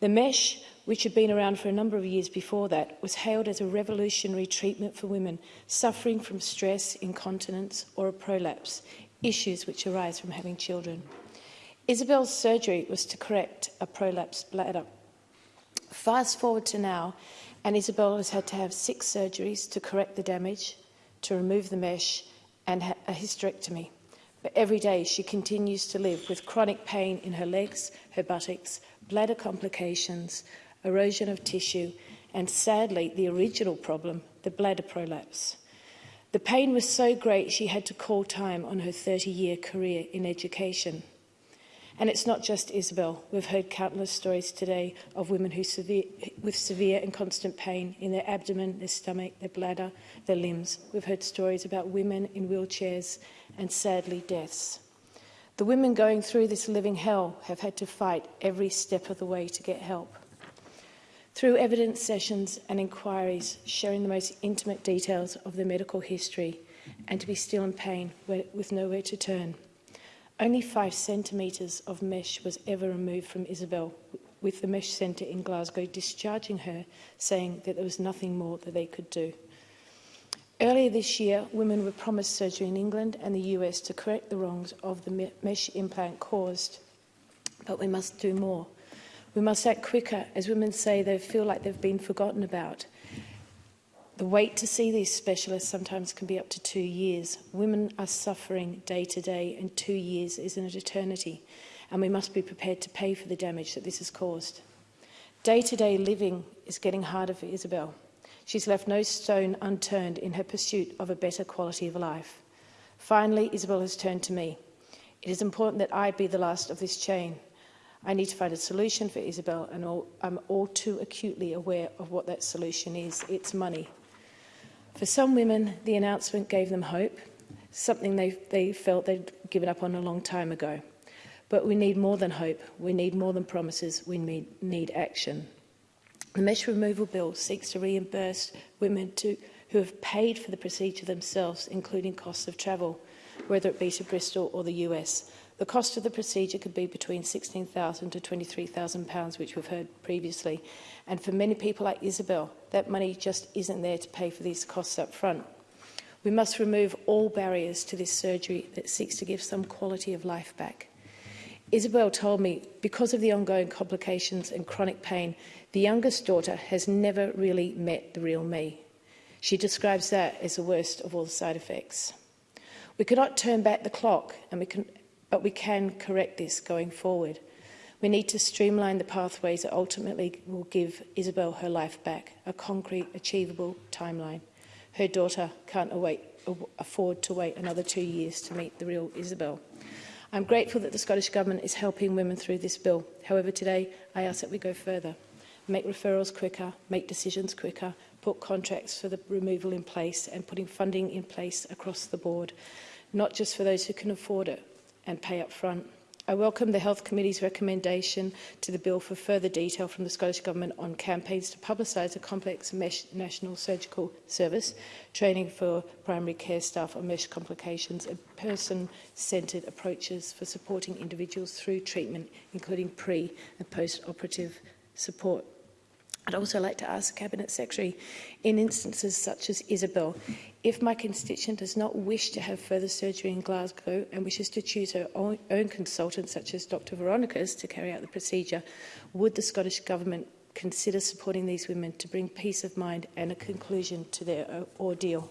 The mesh, which had been around for a number of years before that, was hailed as a revolutionary treatment for women suffering from stress, incontinence or a prolapse, issues which arise from having children. Isabel's surgery was to correct a prolapsed bladder. Fast forward to now, And Isabel has had to have six surgeries to correct the damage, to remove the mesh and a hysterectomy. But every day she continues to live with chronic pain in her legs, her buttocks, bladder complications, erosion of tissue, and sadly, the original problem, the bladder prolapse. The pain was so great she had to call time on her 30-year career in education. And it's not just Isabel. We've heard countless stories today of women who severe, with severe and constant pain in their abdomen, their stomach, their bladder, their limbs. We've heard stories about women in wheelchairs and sadly deaths. The women going through this living hell have had to fight every step of the way to get help. Through evidence sessions and inquiries, sharing the most intimate details of their medical history and to be still in pain with nowhere to turn. Only five centimetres of mesh was ever removed from Isabel, with the mesh centre in Glasgow discharging her, saying that there was nothing more that they could do. Earlier this year, women were promised surgery in England and the US to correct the wrongs of the mesh implant caused. But we must do more. We must act quicker, as women say they feel like they've been forgotten about. The wait to see these specialists sometimes can be up to two years. Women are suffering day to day and two years is an eternity and we must be prepared to pay for the damage that this has caused. Day-to-day living is getting harder for Isabel. She's left no stone unturned in her pursuit of a better quality of life. Finally, Isabel has turned to me. It is important that I be the last of this chain. I need to find a solution for Isabel and all, I'm all too acutely aware of what that solution is. It's money. For some women, the announcement gave them hope, something they, they felt they'd given up on a long time ago. But we need more than hope. We need more than promises. We need, need action. The mesh removal bill seeks to reimburse women to, who have paid for the procedure themselves, including costs of travel whether it be to Bristol or the US. The cost of the procedure could be between £16,000 to £23,000, which we've heard previously. And for many people like Isabel, that money just isn't there to pay for these costs up front. We must remove all barriers to this surgery that seeks to give some quality of life back. Isabel told me because of the ongoing complications and chronic pain, the youngest daughter has never really met the real me. She describes that as the worst of all the side effects. We cannot turn back the clock, and we can, but we can correct this going forward. We need to streamline the pathways that ultimately will give Isabel her life back, a concrete, achievable timeline. Her daughter can't await, afford to wait another two years to meet the real Isabel. I'm grateful that the Scottish Government is helping women through this bill. However, today I ask that we go further, make referrals quicker, make decisions quicker, put contracts for the removal in place and putting funding in place across the board, not just for those who can afford it and pay up front. I welcome the Health Committee's recommendation to the bill for further detail from the Scottish Government on campaigns to publicise a complex mesh national surgical service, training for primary care staff on mesh complications and person-centred approaches for supporting individuals through treatment, including pre- and post-operative support. I'd also like to ask the Cabinet Secretary, in instances such as Isabel, if my constituent does not wish to have further surgery in Glasgow and wishes to choose her own, own consultant, such as Dr Veronica's, to carry out the procedure, would the Scottish Government consider supporting these women to bring peace of mind and a conclusion to their uh, ordeal?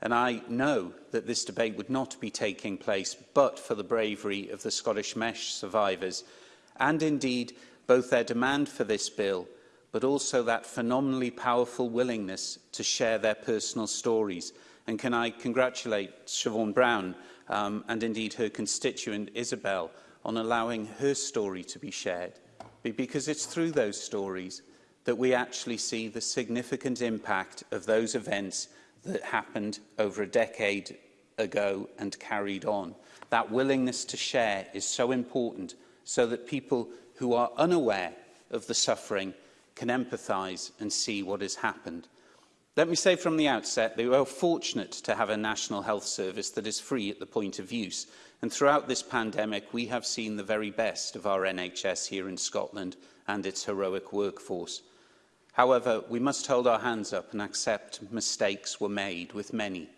And I know that this debate would not be taking place but for the bravery of the Scottish MESH survivors and indeed both their demand for this bill but also that phenomenally powerful willingness to share their personal stories – And can I congratulate Siobhan Brown um, and indeed her constituent Isabel on allowing her story to be shared? Because it's through those stories that we actually see the significant impact of those events that happened over a decade ago and carried on. That willingness to share is so important so that people who are unaware of the suffering can empathise and see what has happened. Let me say from the outset that we are fortunate to have a National Health Service that is free at the point of use. And throughout this pandemic, we have seen the very best of our NHS here in Scotland and its heroic workforce. However, we must hold our hands up and accept mistakes were made with many,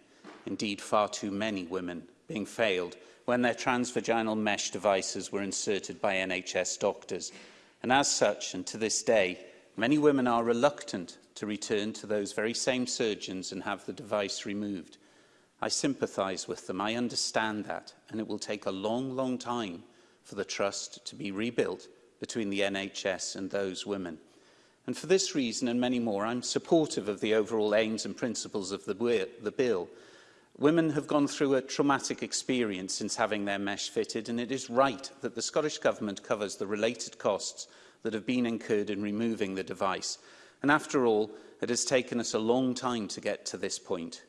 indeed far too many women being failed when their transvaginal mesh devices were inserted by NHS doctors. And as such, and to this day, many women are reluctant to return to those very same surgeons and have the device removed. I sympathise with them, I understand that, and it will take a long, long time for the trust to be rebuilt between the NHS and those women. And for this reason and many more, I'm supportive of the overall aims and principles of the, the bill. Women have gone through a traumatic experience since having their mesh fitted, and it is right that the Scottish Government covers the related costs that have been incurred in removing the device. And after all, it has taken us a long time to get to this point,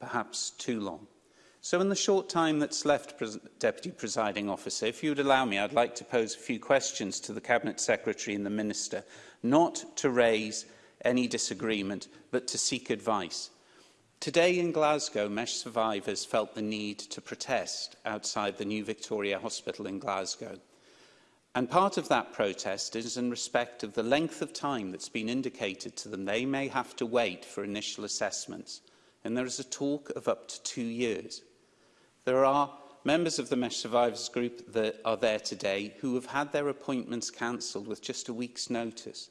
perhaps too long. So in the short time that's left, Pre Deputy Presiding Officer, if you would allow me, I'd like to pose a few questions to the Cabinet Secretary and the Minister, not to raise any disagreement, but to seek advice. Today in Glasgow, MESH survivors felt the need to protest outside the new Victoria Hospital in Glasgow. And part of that protest is in respect of the length of time that's been indicated to them they may have to wait for initial assessments. And there is a talk of up to two years. There are members of the Mesh Survivors Group that are there today who have had their appointments cancelled with just a week's notice.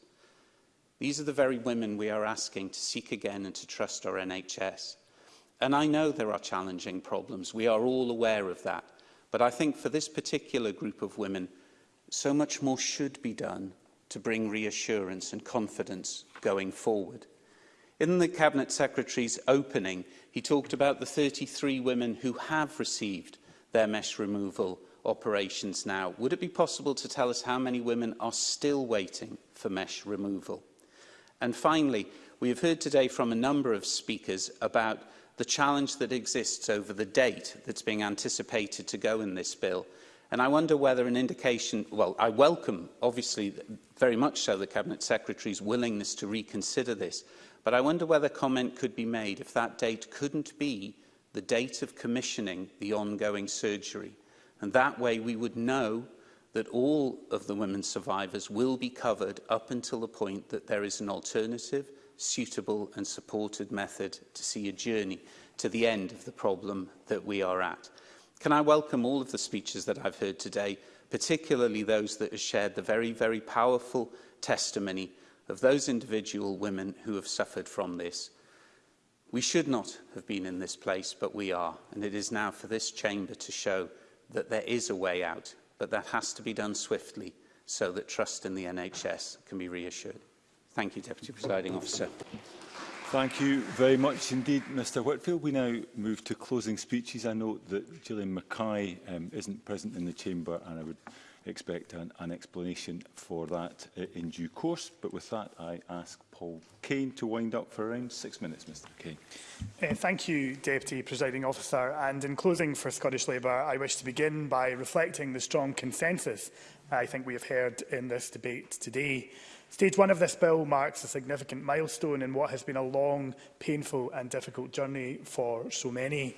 These are the very women we are asking to seek again and to trust our NHS. And I know there are challenging problems. We are all aware of that. But I think for this particular group of women, so much more should be done to bring reassurance and confidence going forward. In the Cabinet Secretary's opening, he talked about the 33 women who have received their mesh removal operations now. Would it be possible to tell us how many women are still waiting for mesh removal? And finally, we have heard today from a number of speakers about the challenge that exists over the date that's being anticipated to go in this bill And I wonder whether an indication, well, I welcome, obviously, very much so, the Cabinet Secretary's willingness to reconsider this, but I wonder whether comment could be made if that date couldn't be the date of commissioning the ongoing surgery. And that way we would know that all of the women survivors will be covered up until the point that there is an alternative, suitable and supported method to see a journey to the end of the problem that we are at. Can I welcome all of the speeches that I've heard today, particularly those that have shared the very, very powerful testimony of those individual women who have suffered from this. We should not have been in this place, but we are, and it is now for this chamber to show that there is a way out, but that has to be done swiftly so that trust in the NHS can be reassured. Thank you, Deputy Presiding Officer. Thank you very much indeed, Mr Whitfield. We now move to closing speeches. I note that Gillian Mackay um, isn't present in the chamber and I would expect an, an explanation for that uh, in due course. But with that, I ask Paul Kane to wind up for around six minutes, Mr Kane. Uh, thank you, Deputy Presiding Officer. And in closing for Scottish Labour, I wish to begin by reflecting the strong consensus I think we have heard in this debate today. Stage one of this bill marks a significant milestone in what has been a long, painful and difficult journey for so many.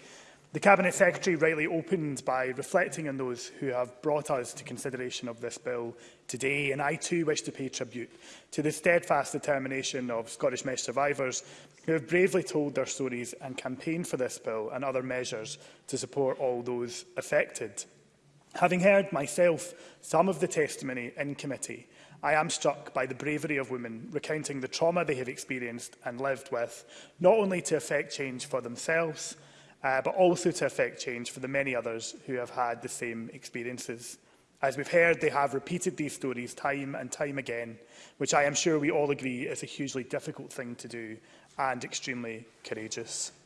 The Cabinet Secretary rightly opened by reflecting on those who have brought us to consideration of this bill today, and I too wish to pay tribute to the steadfast determination of Scottish mesh survivors who have bravely told their stories and campaigned for this bill and other measures to support all those affected. Having heard myself some of the testimony in committee, I am struck by the bravery of women recounting the trauma they have experienced and lived with, not only to affect change for themselves, uh, but also to affect change for the many others who have had the same experiences. As we've heard, they have repeated these stories time and time again, which I am sure we all agree is a hugely difficult thing to do and extremely courageous.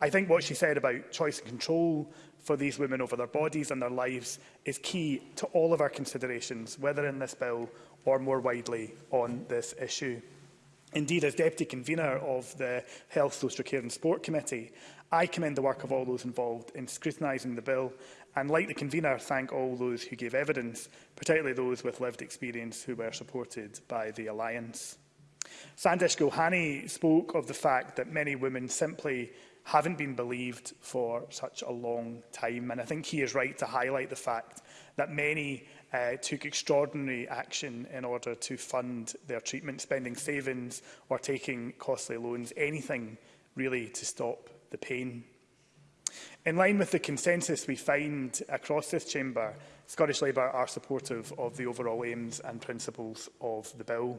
I think what she said about choice and control for these women over their bodies and their lives is key to all of our considerations, whether in this bill or more widely on this issue. Indeed, as Deputy Convener of the Health, Social Care and Sport Committee, I commend the work of all those involved in scrutinising the bill and, like the Convener, thank all those who gave evidence, particularly those with lived experience who were supported by the Alliance. Sandesh Gohani spoke of the fact that many women simply haven't been believed for such a long time. And I think he is right to highlight the fact that many uh, took extraordinary action in order to fund their treatment, spending savings or taking costly loans, anything really to stop the pain. In line with the consensus we find across this chamber, Scottish Labour are supportive of the overall aims and principles of the bill.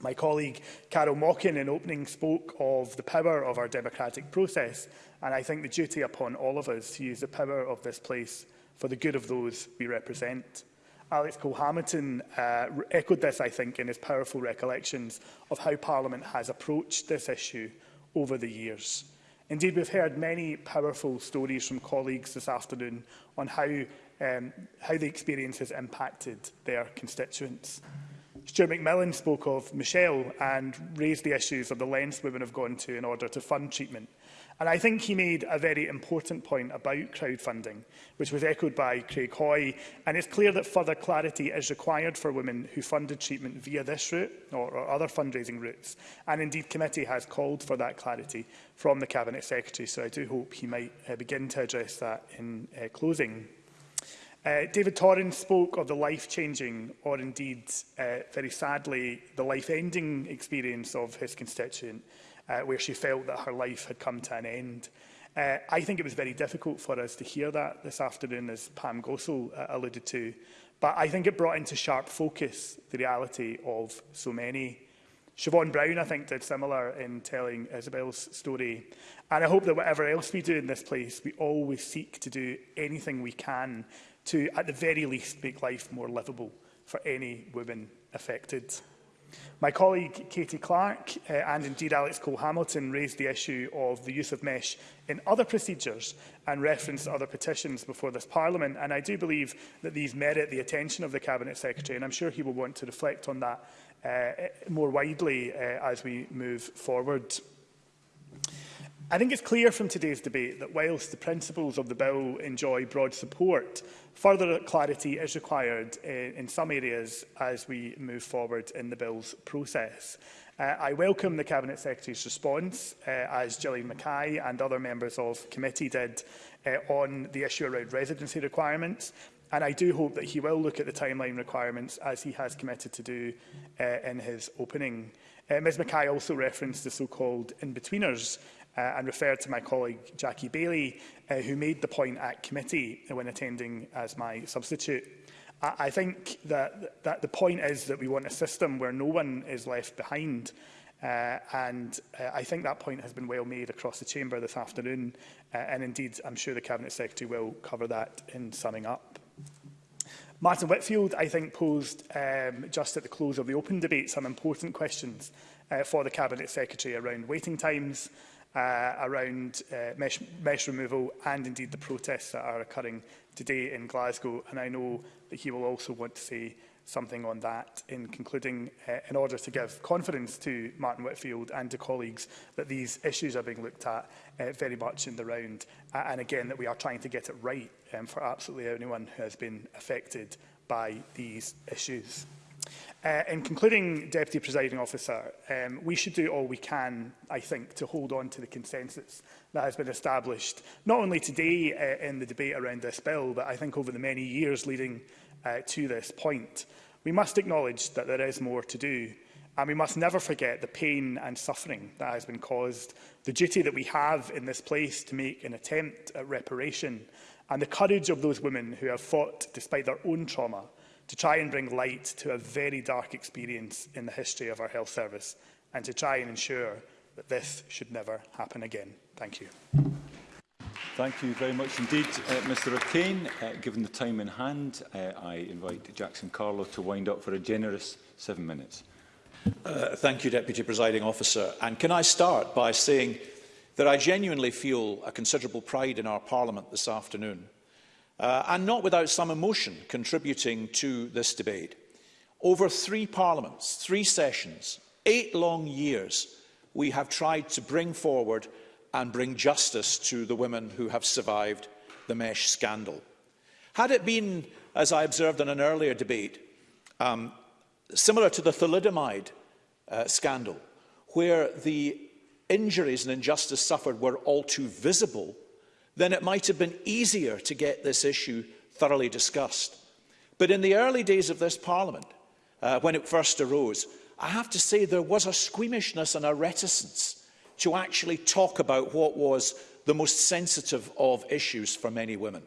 My colleague Carol Mockin in opening spoke of the power of our democratic process and I think the duty upon all of us to use the power of this place for the good of those we represent. Alex Cole-Hamilton uh, echoed this, I think, in his powerful recollections of how Parliament has approached this issue over the years. Indeed, we've heard many powerful stories from colleagues this afternoon on how, um, how the experience has impacted their constituents. Stuart McMillan spoke of Michelle and raised the issues of the lengths women have gone to in order to fund treatment – And I think he made a very important point about crowdfunding, which was echoed by Craig Hoy, and it's clear that further clarity is required for women who funded treatment via this route or, or other fundraising routes. And indeed, committee has called for that clarity from the Cabinet Secretary, so I do hope he might uh, begin to address that in uh, closing. Uh, David Torrin spoke of the life-changing, or indeed, uh, very sadly, the life-ending experience of his constituent, uh, where she felt that her life had come to an end. Uh, I think it was very difficult for us to hear that this afternoon, as Pam Gossel uh, alluded to, but I think it brought into sharp focus the reality of so many. Siobhan Brown, I think, did similar in telling Isabel's story. And I hope that whatever else we do in this place, we always seek to do anything we can to, at the very least, make life more livable for any woman affected. My colleague Katie Clark uh, and indeed Alex Cole-Hamilton raised the issue of the use of mesh in other procedures and referenced other petitions before this Parliament and I do believe that these merit the attention of the Cabinet Secretary and I'm sure he will want to reflect on that uh, more widely uh, as we move forward. I think it's clear from today's debate that whilst the principles of the bill enjoy broad support, further clarity is required in, eh, in some areas as we move forward in the bill's process. Uh, I welcome the Cabinet Secretary's response, uh, as Gillian Mackay and other members of committee did, uh, on the issue around residency requirements. And I do hope that he will look at the timeline requirements as he has committed to do uh, in his opening. Uh, Ms Mackay also referenced the so-called in-betweeners uh, and referred to my colleague Jackie Bailey, uh, who made the point at committee when attending as my substitute. I, I think that, that the point is that we want a system where no one is left behind. Uh, and uh, I think that point has been well made across the chamber this afternoon. Uh, and indeed, I'm sure the Cabinet Secretary will cover that in summing up. Martin Whitfield, I think, posed um, just at the close of the open debate some important questions uh, for the Cabinet Secretary around waiting times, uh, around uh, mesh, mesh removal and indeed the protests that are occurring today in Glasgow. And I know that he will also want to say something on that in concluding uh, in order to give confidence to Martin Whitfield and to colleagues that these issues are being looked at uh, very much in the round uh, and again that we are trying to get it right um, for absolutely anyone who has been affected by these issues. Uh, in concluding, Deputy Presiding Officer, um, we should do all we can, I think, to hold on to the consensus that has been established, not only today uh, in the debate around this bill, but I think over the many years leading uh, to this point. We must acknowledge that there is more to do, and we must never forget the pain and suffering that has been caused, the duty that we have in this place to make an attempt at reparation, and the courage of those women who have fought despite their own trauma to try and bring light to a very dark experience in the history of our health service and to try and ensure that this should never happen again. Thank you. Thank you very much indeed, uh, Mr O'Kane. Uh, given the time in hand, uh, I invite Jackson Carlo to wind up for a generous seven minutes. Uh, thank you, Deputy Presiding Officer. And can I start by saying that I genuinely feel a considerable pride in our Parliament this afternoon uh, and not without some emotion contributing to this debate. Over three parliaments, three sessions, eight long years, we have tried to bring forward and bring justice to the women who have survived the mesh scandal. Had it been, as I observed in an earlier debate, um, similar to the thalidomide uh, scandal, where the injuries and injustice suffered were all too visible then it might have been easier to get this issue thoroughly discussed. But in the early days of this Parliament, uh, when it first arose, I have to say there was a squeamishness and a reticence to actually talk about what was the most sensitive of issues for many women.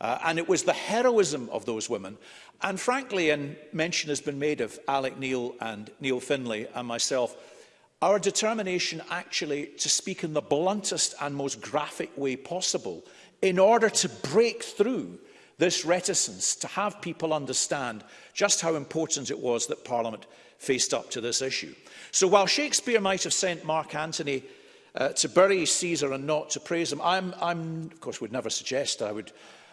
Uh, and it was the heroism of those women. And frankly, and mention has been made of Alec Neil and Neil Finlay and myself, Our determination actually to speak in the bluntest and most graphic way possible in order to break through this reticence, to have people understand just how important it was that Parliament faced up to this issue. So while Shakespeare might have sent Mark Antony uh, to bury Caesar and not to praise him, I'm, I'm of course, would never suggest I would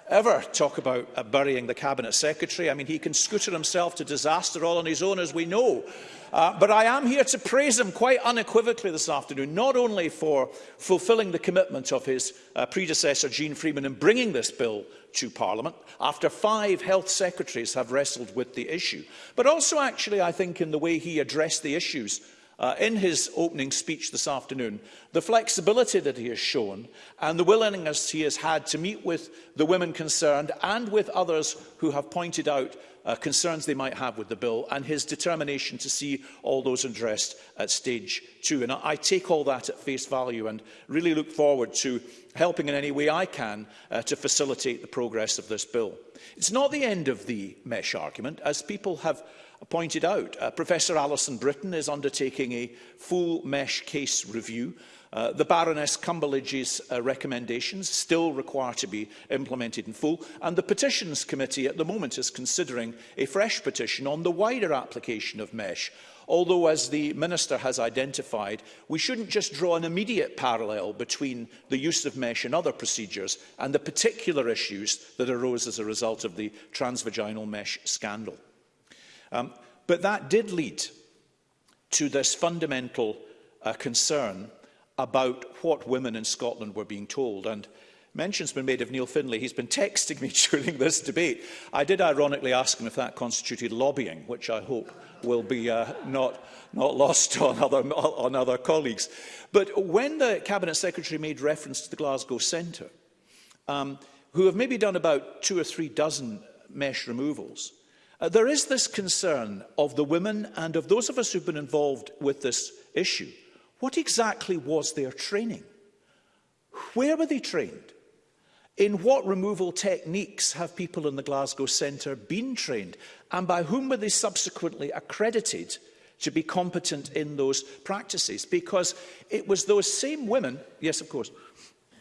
ever talk about uh, burying the cabinet secretary. I mean, he can scooter himself to disaster all on his own, as we know. Uh, but I am here to praise him quite unequivocally this afternoon, not only for fulfilling the commitment of his uh, predecessor, Jean Freeman, in bringing this bill to Parliament after five health secretaries have wrestled with the issue, but also actually, I think, in the way he addressed the issues uh, in his opening speech this afternoon, the flexibility that he has shown and the willingness he has had to meet with the women concerned and with others who have pointed out uh, concerns they might have with the bill and his determination to see all those addressed at stage two. And I, I take all that at face value and really look forward to helping in any way I can uh, to facilitate the progress of this bill. It's not the end of the mesh argument. As people have pointed out, uh, Professor Alison Britton is undertaking a full mesh case review Uh, the Baroness Cumberledge's uh, recommendations still require to be implemented in full, and the Petitions Committee at the moment is considering a fresh petition on the wider application of MESH, although, as the Minister has identified, we shouldn't just draw an immediate parallel between the use of mesh and other procedures and the particular issues that arose as a result of the transvaginal mesh scandal. Um, but that did lead to this fundamental uh, concern about what women in Scotland were being told. And mention's been made of Neil Finlay. He's been texting me during this debate. I did ironically ask him if that constituted lobbying, which I hope will be uh, not, not lost on other, on other colleagues. But when the Cabinet Secretary made reference to the Glasgow Centre, um, who have maybe done about two or three dozen mesh removals, uh, there is this concern of the women and of those of us who've been involved with this issue – What exactly was their training? Where were they trained? In what removal techniques have people in the Glasgow Centre been trained? And by whom were they subsequently accredited to be competent in those practices? Because it was those same women, yes, of course,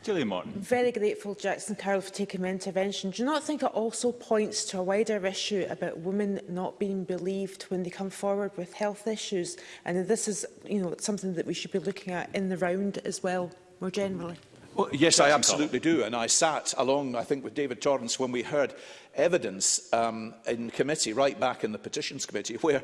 Julia Morton. Very grateful, Jackson Carroll, for taking my intervention. Do you not think it also points to a wider issue about women not being believed when they come forward with health issues? And this is, you know, something that we should be looking at in the round as well, more generally. Well, yes, I absolutely do. And I sat along, I think, with David Torrance when we heard evidence um, in committee, right back in the petitions committee, where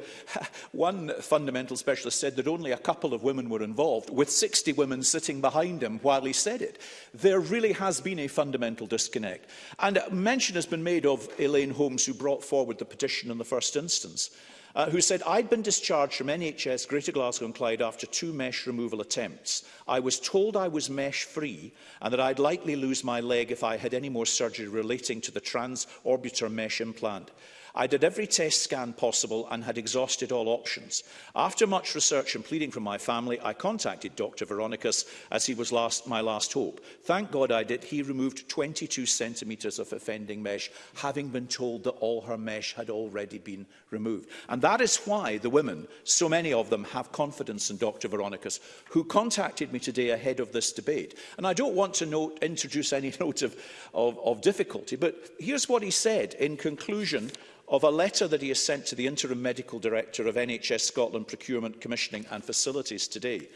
one fundamental specialist said that only a couple of women were involved, with 60 women sitting behind him while he said it. There really has been a fundamental disconnect. And mention has been made of Elaine Holmes, who brought forward the petition in the first instance uh, who said, I'd been discharged from NHS Greater Glasgow and Clyde after two mesh removal attempts. I was told I was mesh-free and that I'd likely lose my leg if I had any more surgery relating to the transorbital mesh implant. I did every test scan possible and had exhausted all options. After much research and pleading from my family, I contacted Dr. Veronicus as he was last, my last hope. Thank God I did. He removed 22 centimetres of offending mesh, having been told that all her mesh had already been removed. And that is why the women, so many of them, have confidence in Dr. Veronicus, who contacted me today ahead of this debate. And I don't want to note, introduce any note of, of, of difficulty, but here's what he said in conclusion of a letter that he has sent to the Interim Medical Director of NHS Scotland Procurement, Commissioning and Facilities today.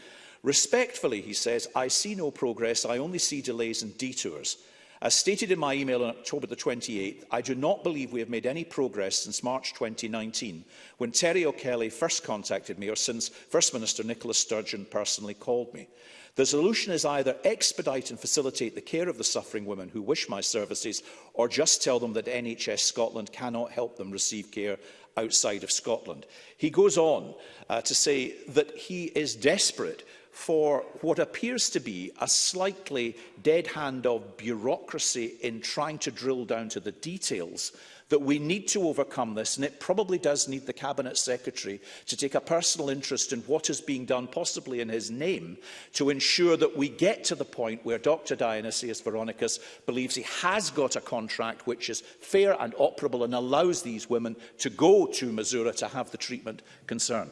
Respectfully, he says, I see no progress, I only see delays and detours. As stated in my email on October the 28th, I do not believe we have made any progress since March 2019, when Terry O'Kelly first contacted me or since First Minister Nicola Sturgeon personally called me. The solution is either expedite and facilitate the care of the suffering women who wish my services, or just tell them that NHS Scotland cannot help them receive care outside of Scotland. He goes on uh, to say that he is desperate for what appears to be a slightly dead hand of bureaucracy in trying to drill down to the details that we need to overcome this, and it probably does need the Cabinet Secretary to take a personal interest in what is being done, possibly in his name, to ensure that we get to the point where Dr Dionysius Veronicus believes he has got a contract which is fair and operable and allows these women to go to Missouri to have the treatment concerned.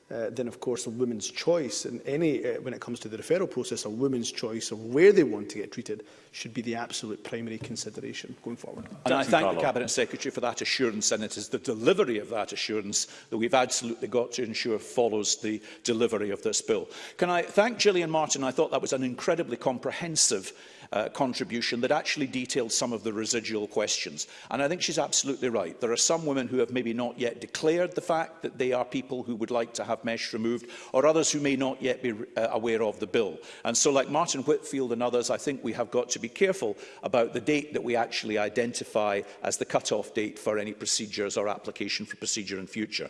Uh, then of course a woman's choice and any uh, when it comes to the referral process a woman's choice of where they want to get treated should be the absolute primary consideration going forward. And I thank Carlo. the Cabinet Secretary for that assurance and it is the delivery of that assurance that we've absolutely got to ensure follows the delivery of this bill. Can I thank Gillian Martin? I thought that was an incredibly comprehensive uh, contribution that actually detailed some of the residual questions. And I think she's absolutely right. There are some women who have maybe not yet declared the fact that they are people who would like to have mesh removed, or others who may not yet be uh, aware of the bill. And so like Martin Whitfield and others, I think we have got to be careful about the date that we actually identify as the cut-off date for any procedures or application for procedure in future.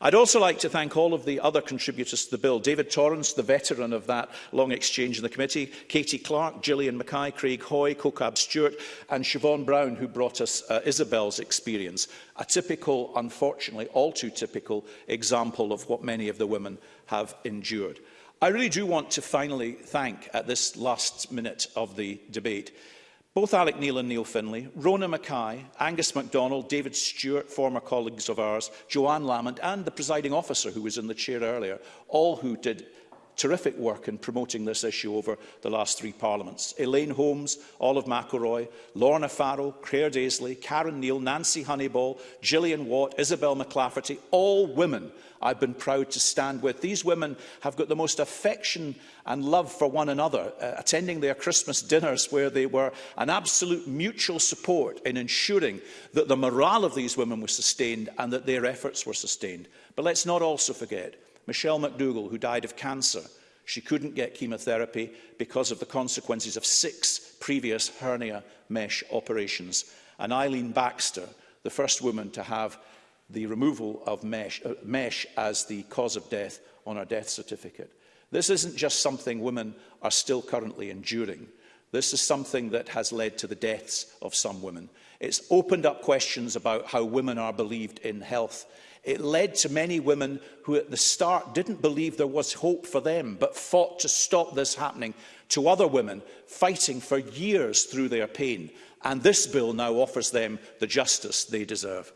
I'd also like to thank all of the other contributors to the bill. David Torrance, the veteran of that long exchange in the committee, Katie Clark, Gillian Mackay, Craig Hoy, Kokab Stewart and Siobhan Brown, who brought us uh, Isabel's experience. A typical, unfortunately, all too typical example of what many of the women have endured. I really do want to finally thank at this last minute of the debate Both Alec Neil and Neil Finlay, Rona Mackay, Angus MacDonald, David Stewart, former colleagues of ours, Joanne Lamont and the presiding officer who was in the chair earlier, all who did terrific work in promoting this issue over the last three parliaments. Elaine Holmes, Olive McElroy, Lorna Farrell, Claire Daisley, Karen Neal, Nancy Honeyball, Gillian Watt, Isabel McClafferty, all women I've been proud to stand with. These women have got the most affection and love for one another, uh, attending their Christmas dinners where they were an absolute mutual support in ensuring that the morale of these women was sustained and that their efforts were sustained. But let's not also forget Michelle McDougall, who died of cancer, she couldn't get chemotherapy because of the consequences of six previous hernia mesh operations. And Eileen Baxter, the first woman to have the removal of mesh, uh, mesh as the cause of death on her death certificate. This isn't just something women are still currently enduring. This is something that has led to the deaths of some women. It's opened up questions about how women are believed in health. It led to many women who at the start didn't believe there was hope for them, but fought to stop this happening to other women, fighting for years through their pain. And this bill now offers them the justice they deserve.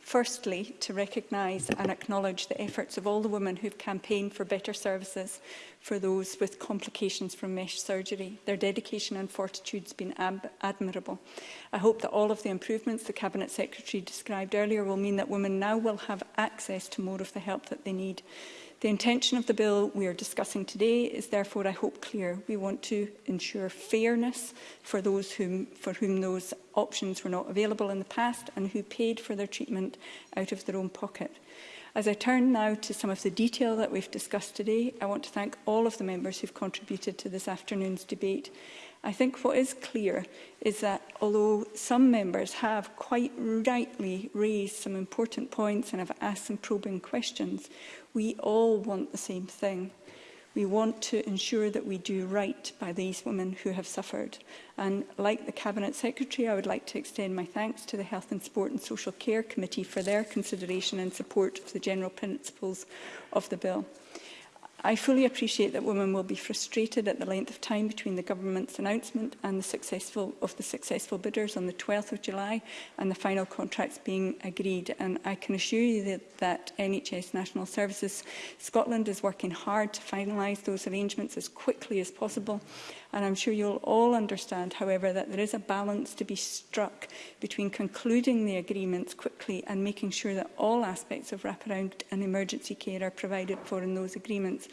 Firstly, to recognise and acknowledge the efforts of all the women who've campaigned for better services for those with complications from mesh surgery. Their dedication and fortitude has been admirable. I hope that all of the improvements the Cabinet Secretary described earlier will mean that women now will have access to more of the help that they need. The intention of the bill we are discussing today is therefore, I hope, clear. We want to ensure fairness for those whom, for whom those options were not available in the past and who paid for their treatment out of their own pocket. As I turn now to some of the detail that we've discussed today, I want to thank all of the members who've contributed to this afternoon's debate. I think what is clear is that although some members have quite rightly raised some important points and have asked some probing questions, we all want the same thing. We want to ensure that we do right by these women who have suffered. And like the Cabinet Secretary, I would like to extend my thanks to the Health and Sport and Social Care Committee for their consideration and support of the general principles of the bill. I fully appreciate that women will be frustrated at the length of time between the government's announcement and the successful of the successful bidders on the 12th of July and the final contracts being agreed and I can assure you that, that NHS National Services Scotland is working hard to finalise those arrangements as quickly as possible And I'm sure you'll all understand, however, that there is a balance to be struck between concluding the agreements quickly and making sure that all aspects of wraparound and emergency care are provided for in those agreements.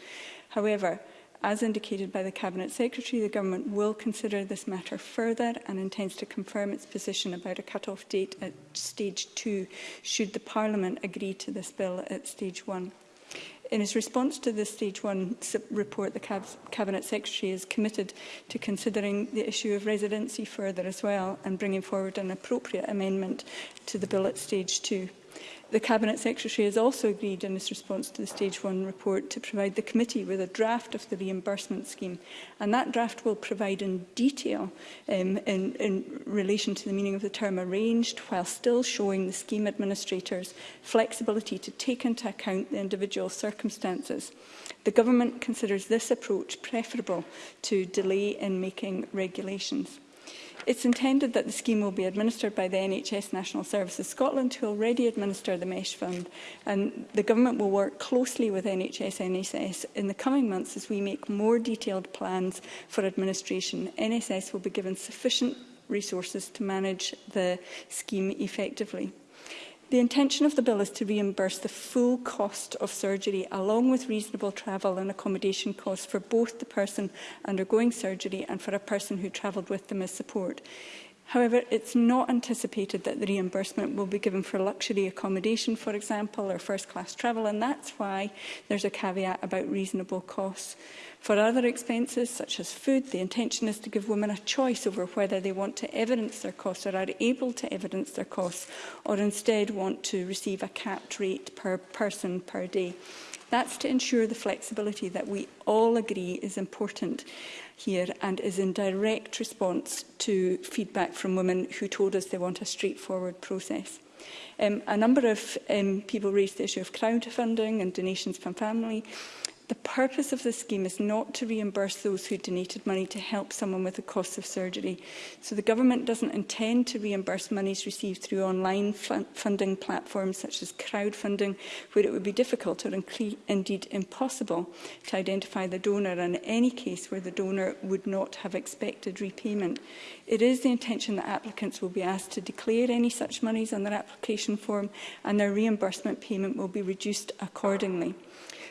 However, As indicated by the Cabinet Secretary, the Government will consider this matter further and intends to confirm its position about a cut-off date at stage 2, should the Parliament agree to this bill at stage 1. In his response to the Stage 1 report, the Cab Cabinet Secretary is committed to considering the issue of residency further as well and bringing forward an appropriate amendment to the bill at Stage 2. The Cabinet Secretary has also agreed in his response to the Stage 1 report to provide the committee with a draft of the reimbursement scheme and that draft will provide in detail um, in, in relation to the meaning of the term arranged while still showing the scheme administrators flexibility to take into account the individual circumstances. The Government considers this approach preferable to delay in making regulations. It's intended that the scheme will be administered by the NHS National Services Scotland, who already administer the MESH fund, and the Government will work closely with NHS NSS in the coming months as we make more detailed plans for administration. NSS will be given sufficient resources to manage the scheme effectively. The intention of the bill is to reimburse the full cost of surgery along with reasonable travel and accommodation costs for both the person undergoing surgery and for a person who travelled with them as support. However, it's not anticipated that the reimbursement will be given for luxury accommodation, for example, or first-class travel, and that's why there's a caveat about reasonable costs. For other expenses, such as food, the intention is to give women a choice over whether they want to evidence their costs or are able to evidence their costs, or instead want to receive a capped rate per person per day. That's to ensure the flexibility that we all agree is important here and is in direct response to feedback from women who told us they want a straightforward process. Um, a number of um, people raised the issue of crowdfunding and donations from family. The purpose of the scheme is not to reimburse those who donated money to help someone with the cost of surgery. So the Government doesn't intend to reimburse monies received through online funding platforms such as crowdfunding, where it would be difficult or indeed impossible to identify the donor in any case where the donor would not have expected repayment. It is the intention that applicants will be asked to declare any such monies on their application form and their reimbursement payment will be reduced accordingly.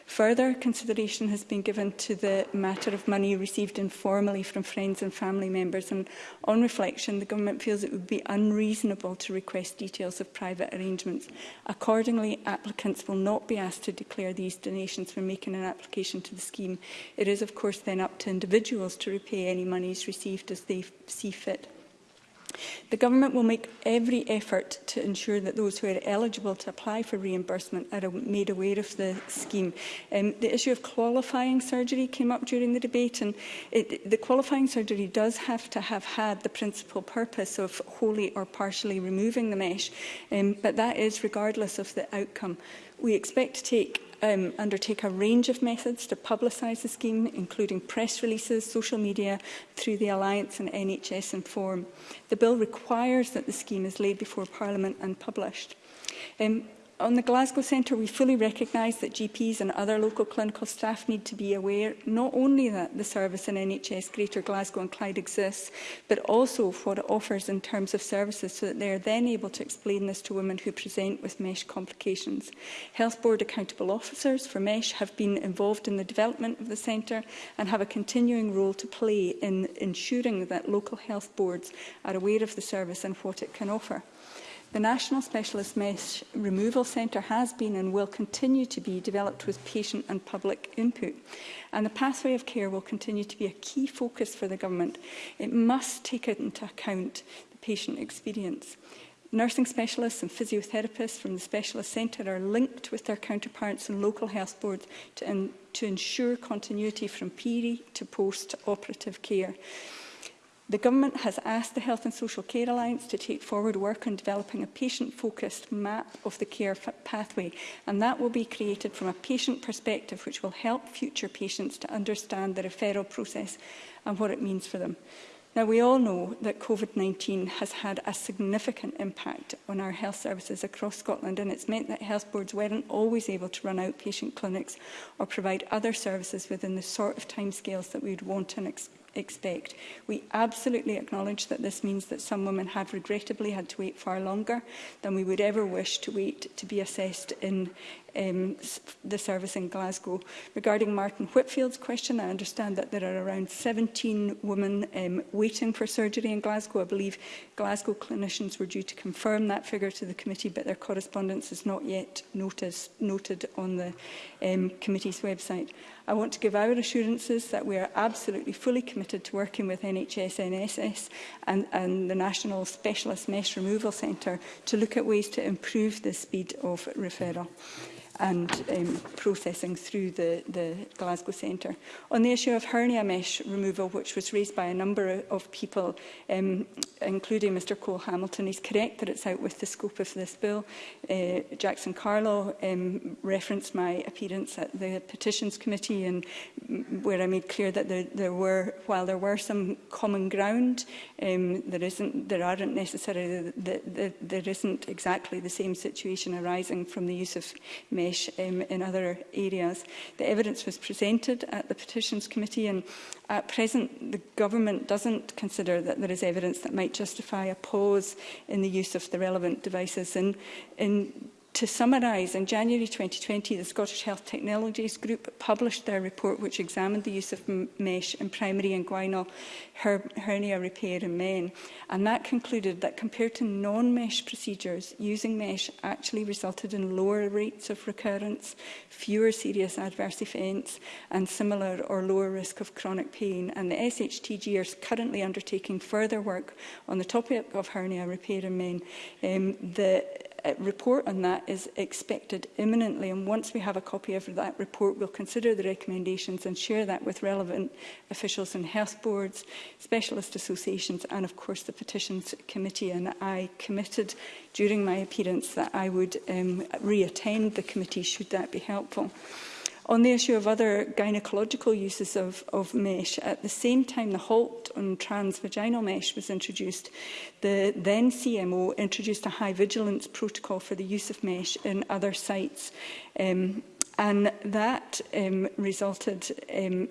Further consideration has been given to the matter of money received informally from friends and family members and on reflection the government feels it would be unreasonable to request details of private arrangements. Accordingly, applicants will not be asked to declare these donations when making an application to the scheme. It is of course then up to individuals to repay any monies received as they see fit. The Government will make every effort to ensure that those who are eligible to apply for reimbursement are made aware of the scheme. Um, the issue of qualifying surgery came up during the debate, and it, the qualifying surgery does have to have had the principal purpose of wholly or partially removing the mesh, um, but that is regardless of the outcome. We expect to take um, undertake a range of methods to publicise the scheme, including press releases, social media, through the Alliance and NHS Inform. The bill requires that the scheme is laid before Parliament and published. Um, On the Glasgow Centre, we fully recognise that GPs and other local clinical staff need to be aware not only that the service in NHS Greater Glasgow and Clyde exists, but also what it offers in terms of services so that they are then able to explain this to women who present with MESH complications. Health Board accountable officers for MESH have been involved in the development of the centre and have a continuing role to play in ensuring that local health boards are aware of the service and what it can offer. The National Specialist Mesh Removal Centre has been and will continue to be developed with patient and public input. And the pathway of care will continue to be a key focus for the Government. It must take into account the patient experience. Nursing specialists and physiotherapists from the specialist centre are linked with their counterparts in local health boards to, in, to ensure continuity from PERI to post-operative care. The Government has asked the Health and Social Care Alliance to take forward work on developing a patient-focused map of the care pathway, and that will be created from a patient perspective, which will help future patients to understand the referral process and what it means for them. Now, we all know that COVID-19 has had a significant impact on our health services across Scotland, and it's meant that health boards weren't always able to run outpatient clinics or provide other services within the sort of timescales that we'd want and expect expect. We absolutely acknowledge that this means that some women have regrettably had to wait far longer than we would ever wish to wait to be assessed in um, the service in Glasgow. Regarding Martin Whitfield's question, I understand that there are around 17 women um, waiting for surgery in Glasgow. I believe Glasgow clinicians were due to confirm that figure to the committee, but their correspondence is not yet noticed, noted on the um, committee's website. I want to give our assurances that we are absolutely fully committed to working with NHS NSS and, and the National Specialist Mesh Removal Centre to look at ways to improve the speed of referral and um, processing through the, the Glasgow Centre. On the issue of hernia mesh removal, which was raised by a number of people, um, including Mr Cole Hamilton, he's correct that it's out with the scope of this bill. Uh, Jackson Carlo um, referenced my appearance at the Petitions Committee and mm, where I made clear that there, there were, while there were some common ground, um, there, isn't, there aren't necessarily, the, the, there isn't exactly the same situation arising from the use of mesh Bangladesh um, in other areas. The evidence was presented at the Petitions Committee and at present the government doesn't consider that there is evidence that might justify a pause in the use of the relevant devices. And in To summarise, in January 2020, the Scottish Health Technologies Group published their report which examined the use of mesh in primary inguinal her hernia repair in men. And that concluded that compared to non-mesh procedures, using mesh actually resulted in lower rates of recurrence, fewer serious adverse events, and similar or lower risk of chronic pain. And the SHTG are currently undertaking further work on the topic of hernia repair in men. Um, the uh, report on that is expected imminently. And once we have a copy of that report, we'll consider the recommendations and share that with relevant officials and health boards, specialist associations, and of course the petitions committee. And I committed during my appearance that I would um, re-attend the committee should that be helpful. On the issue of other gynecological uses of, of mesh, at the same time the halt on transvaginal mesh was introduced, the then CMO introduced a high vigilance protocol for the use of mesh in other sites um, and that um, resulted um,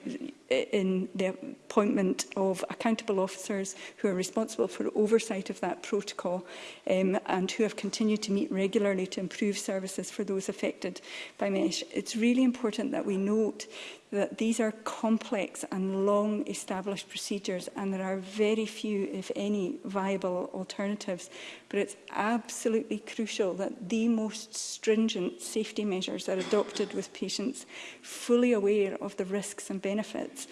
in the appointment of accountable officers who are responsible for oversight of that protocol um, and who have continued to meet regularly to improve services for those affected by MESH. It's really important that we note that these are complex and long established procedures and there are very few, if any, viable alternatives. But it's absolutely crucial that the most stringent safety measures are adopted with patients fully aware of the risks and benefits benefits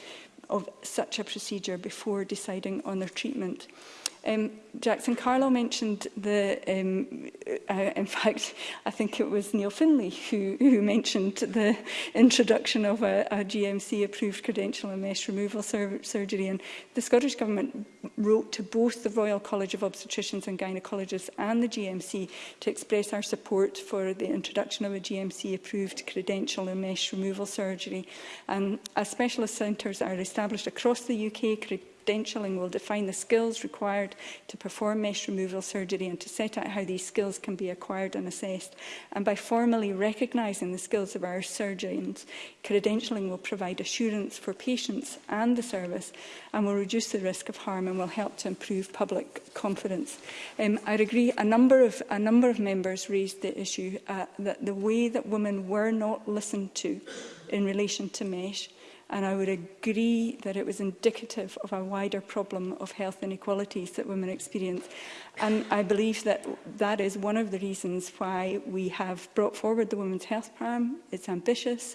of such a procedure before deciding on their treatment. Um, Jackson Carlisle mentioned the, um, uh, in fact, I think it was Neil Finley who, who mentioned the introduction of a, a GMC-approved credential and mesh removal sur surgery. And the Scottish Government wrote to both the Royal College of Obstetricians and Gynecologists and the GMC to express our support for the introduction of a GMC-approved credential and mesh removal surgery. And as specialist centres are established across the UK, credentialing will define the skills required to perform mesh removal surgery and to set out how these skills can be acquired and assessed. And by formally recognising the skills of our surgeons, credentialing will provide assurance for patients and the service and will reduce the risk of harm and will help to improve public confidence. Um, I agree a number of a number of members raised the issue uh, that the way that women were not listened to in relation to mesh And I would agree that it was indicative of a wider problem of health inequalities that women experience. And I believe that that is one of the reasons why we have brought forward the Women's Health Plan. It's ambitious.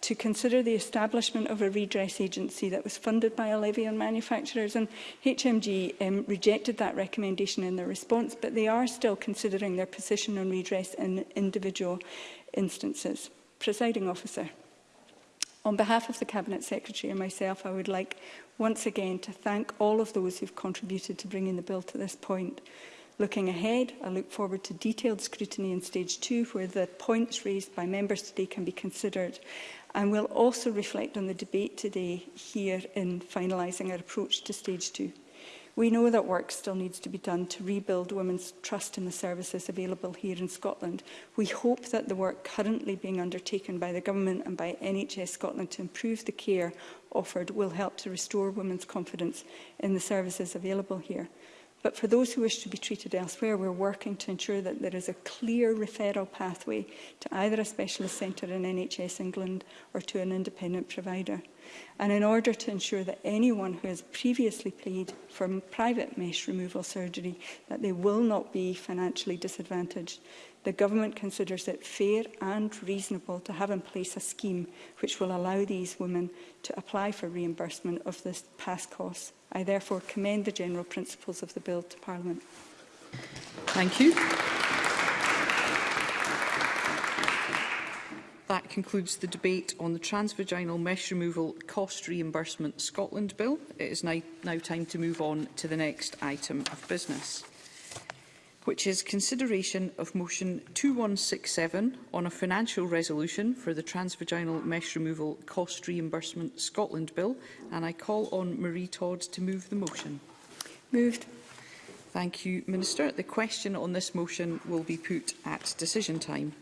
to consider the establishment of a redress agency that was funded by a levy on manufacturers and HMG um, rejected that recommendation in their response but they are still considering their position on redress in individual instances. Presiding officer. On behalf of the Cabinet Secretary and myself, I would like once again to thank all of those who've contributed to bringing the bill to this point. Looking ahead, I look forward to detailed scrutiny in Stage 2, where the points raised by members today can be considered, and will also reflect on the debate today here in finalising our approach to Stage 2. We know that work still needs to be done to rebuild women's trust in the services available here in Scotland. We hope that the work currently being undertaken by the Government and by NHS Scotland to improve the care offered will help to restore women's confidence in the services available here. But for those who wish to be treated elsewhere, we're working to ensure that there is a clear referral pathway to either a specialist centre in NHS England or to an independent provider. And in order to ensure that anyone who has previously paid for private mesh removal surgery, that they will not be financially disadvantaged the Government considers it fair and reasonable to have in place a scheme which will allow these women to apply for reimbursement of this past costs. I therefore commend the general principles of the Bill to Parliament. Thank you. That concludes the debate on the Transvaginal Mesh Removal Cost Reimbursement Scotland Bill. It is now time to move on to the next item of business which is consideration of motion 2167 on a financial resolution for the transvaginal mesh removal cost reimbursement Scotland bill and I call on Marie Todd to move the motion. Moved. Thank you, Minister. The question on this motion will be put at decision time.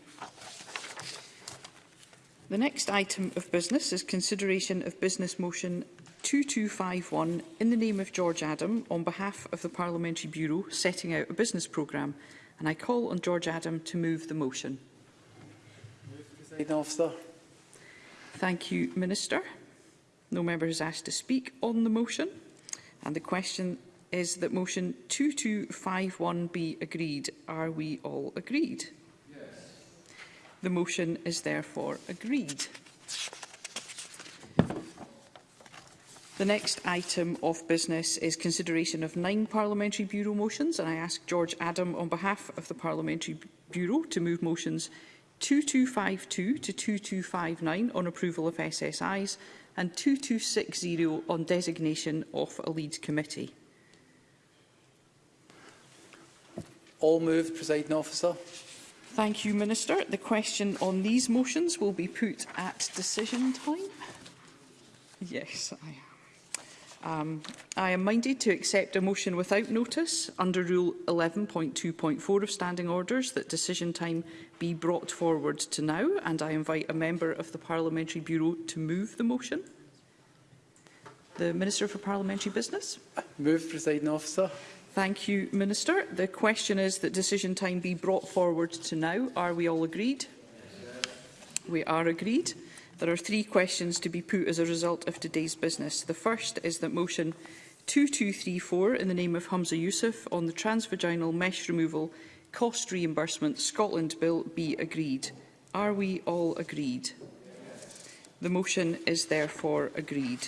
The next item of business is consideration of Business Motion 2251 in the name of George Adam on behalf of the Parliamentary Bureau setting out a business programme and I call on George Adam to move the motion. Thank you, Minister. No member has asked to speak on the motion and the question is that motion 2251 be agreed. Are we all agreed? Yes. The motion is therefore agreed. The next item of business is consideration of nine Parliamentary Bureau motions, and I ask George Adam on behalf of the Parliamentary Bureau to move motions 2252 to 2259 on approval of SSIs and 2260 on designation of a lead committee. All moved, presiding officer. Thank you, Minister. The question on these motions will be put at decision time. Yes, I Um, I am minded to accept a motion without notice under Rule 11.2.4 of Standing Orders that decision time be brought forward to now, and I invite a member of the Parliamentary Bureau to move the motion. The Minister for Parliamentary Business. Move, Presiding Officer. Thank you, Minister. The question is that decision time be brought forward to now. Are we all agreed? Yes. We are agreed. There are three questions to be put as a result of today's business. The first is that motion 2234 in the name of Hamza Youssef on the transvaginal mesh removal cost reimbursement Scotland Bill be agreed. Are we all agreed? The motion is therefore agreed.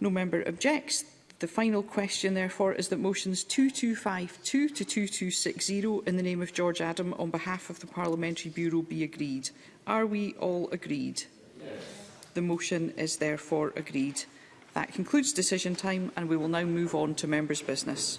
No member objects. The final question, therefore, is that motions 2252 to 2260 in the name of George Adam on behalf of the Parliamentary Bureau be agreed. Are we all agreed? Yes. The motion is therefore agreed. That concludes decision time and we will now move on to members' business.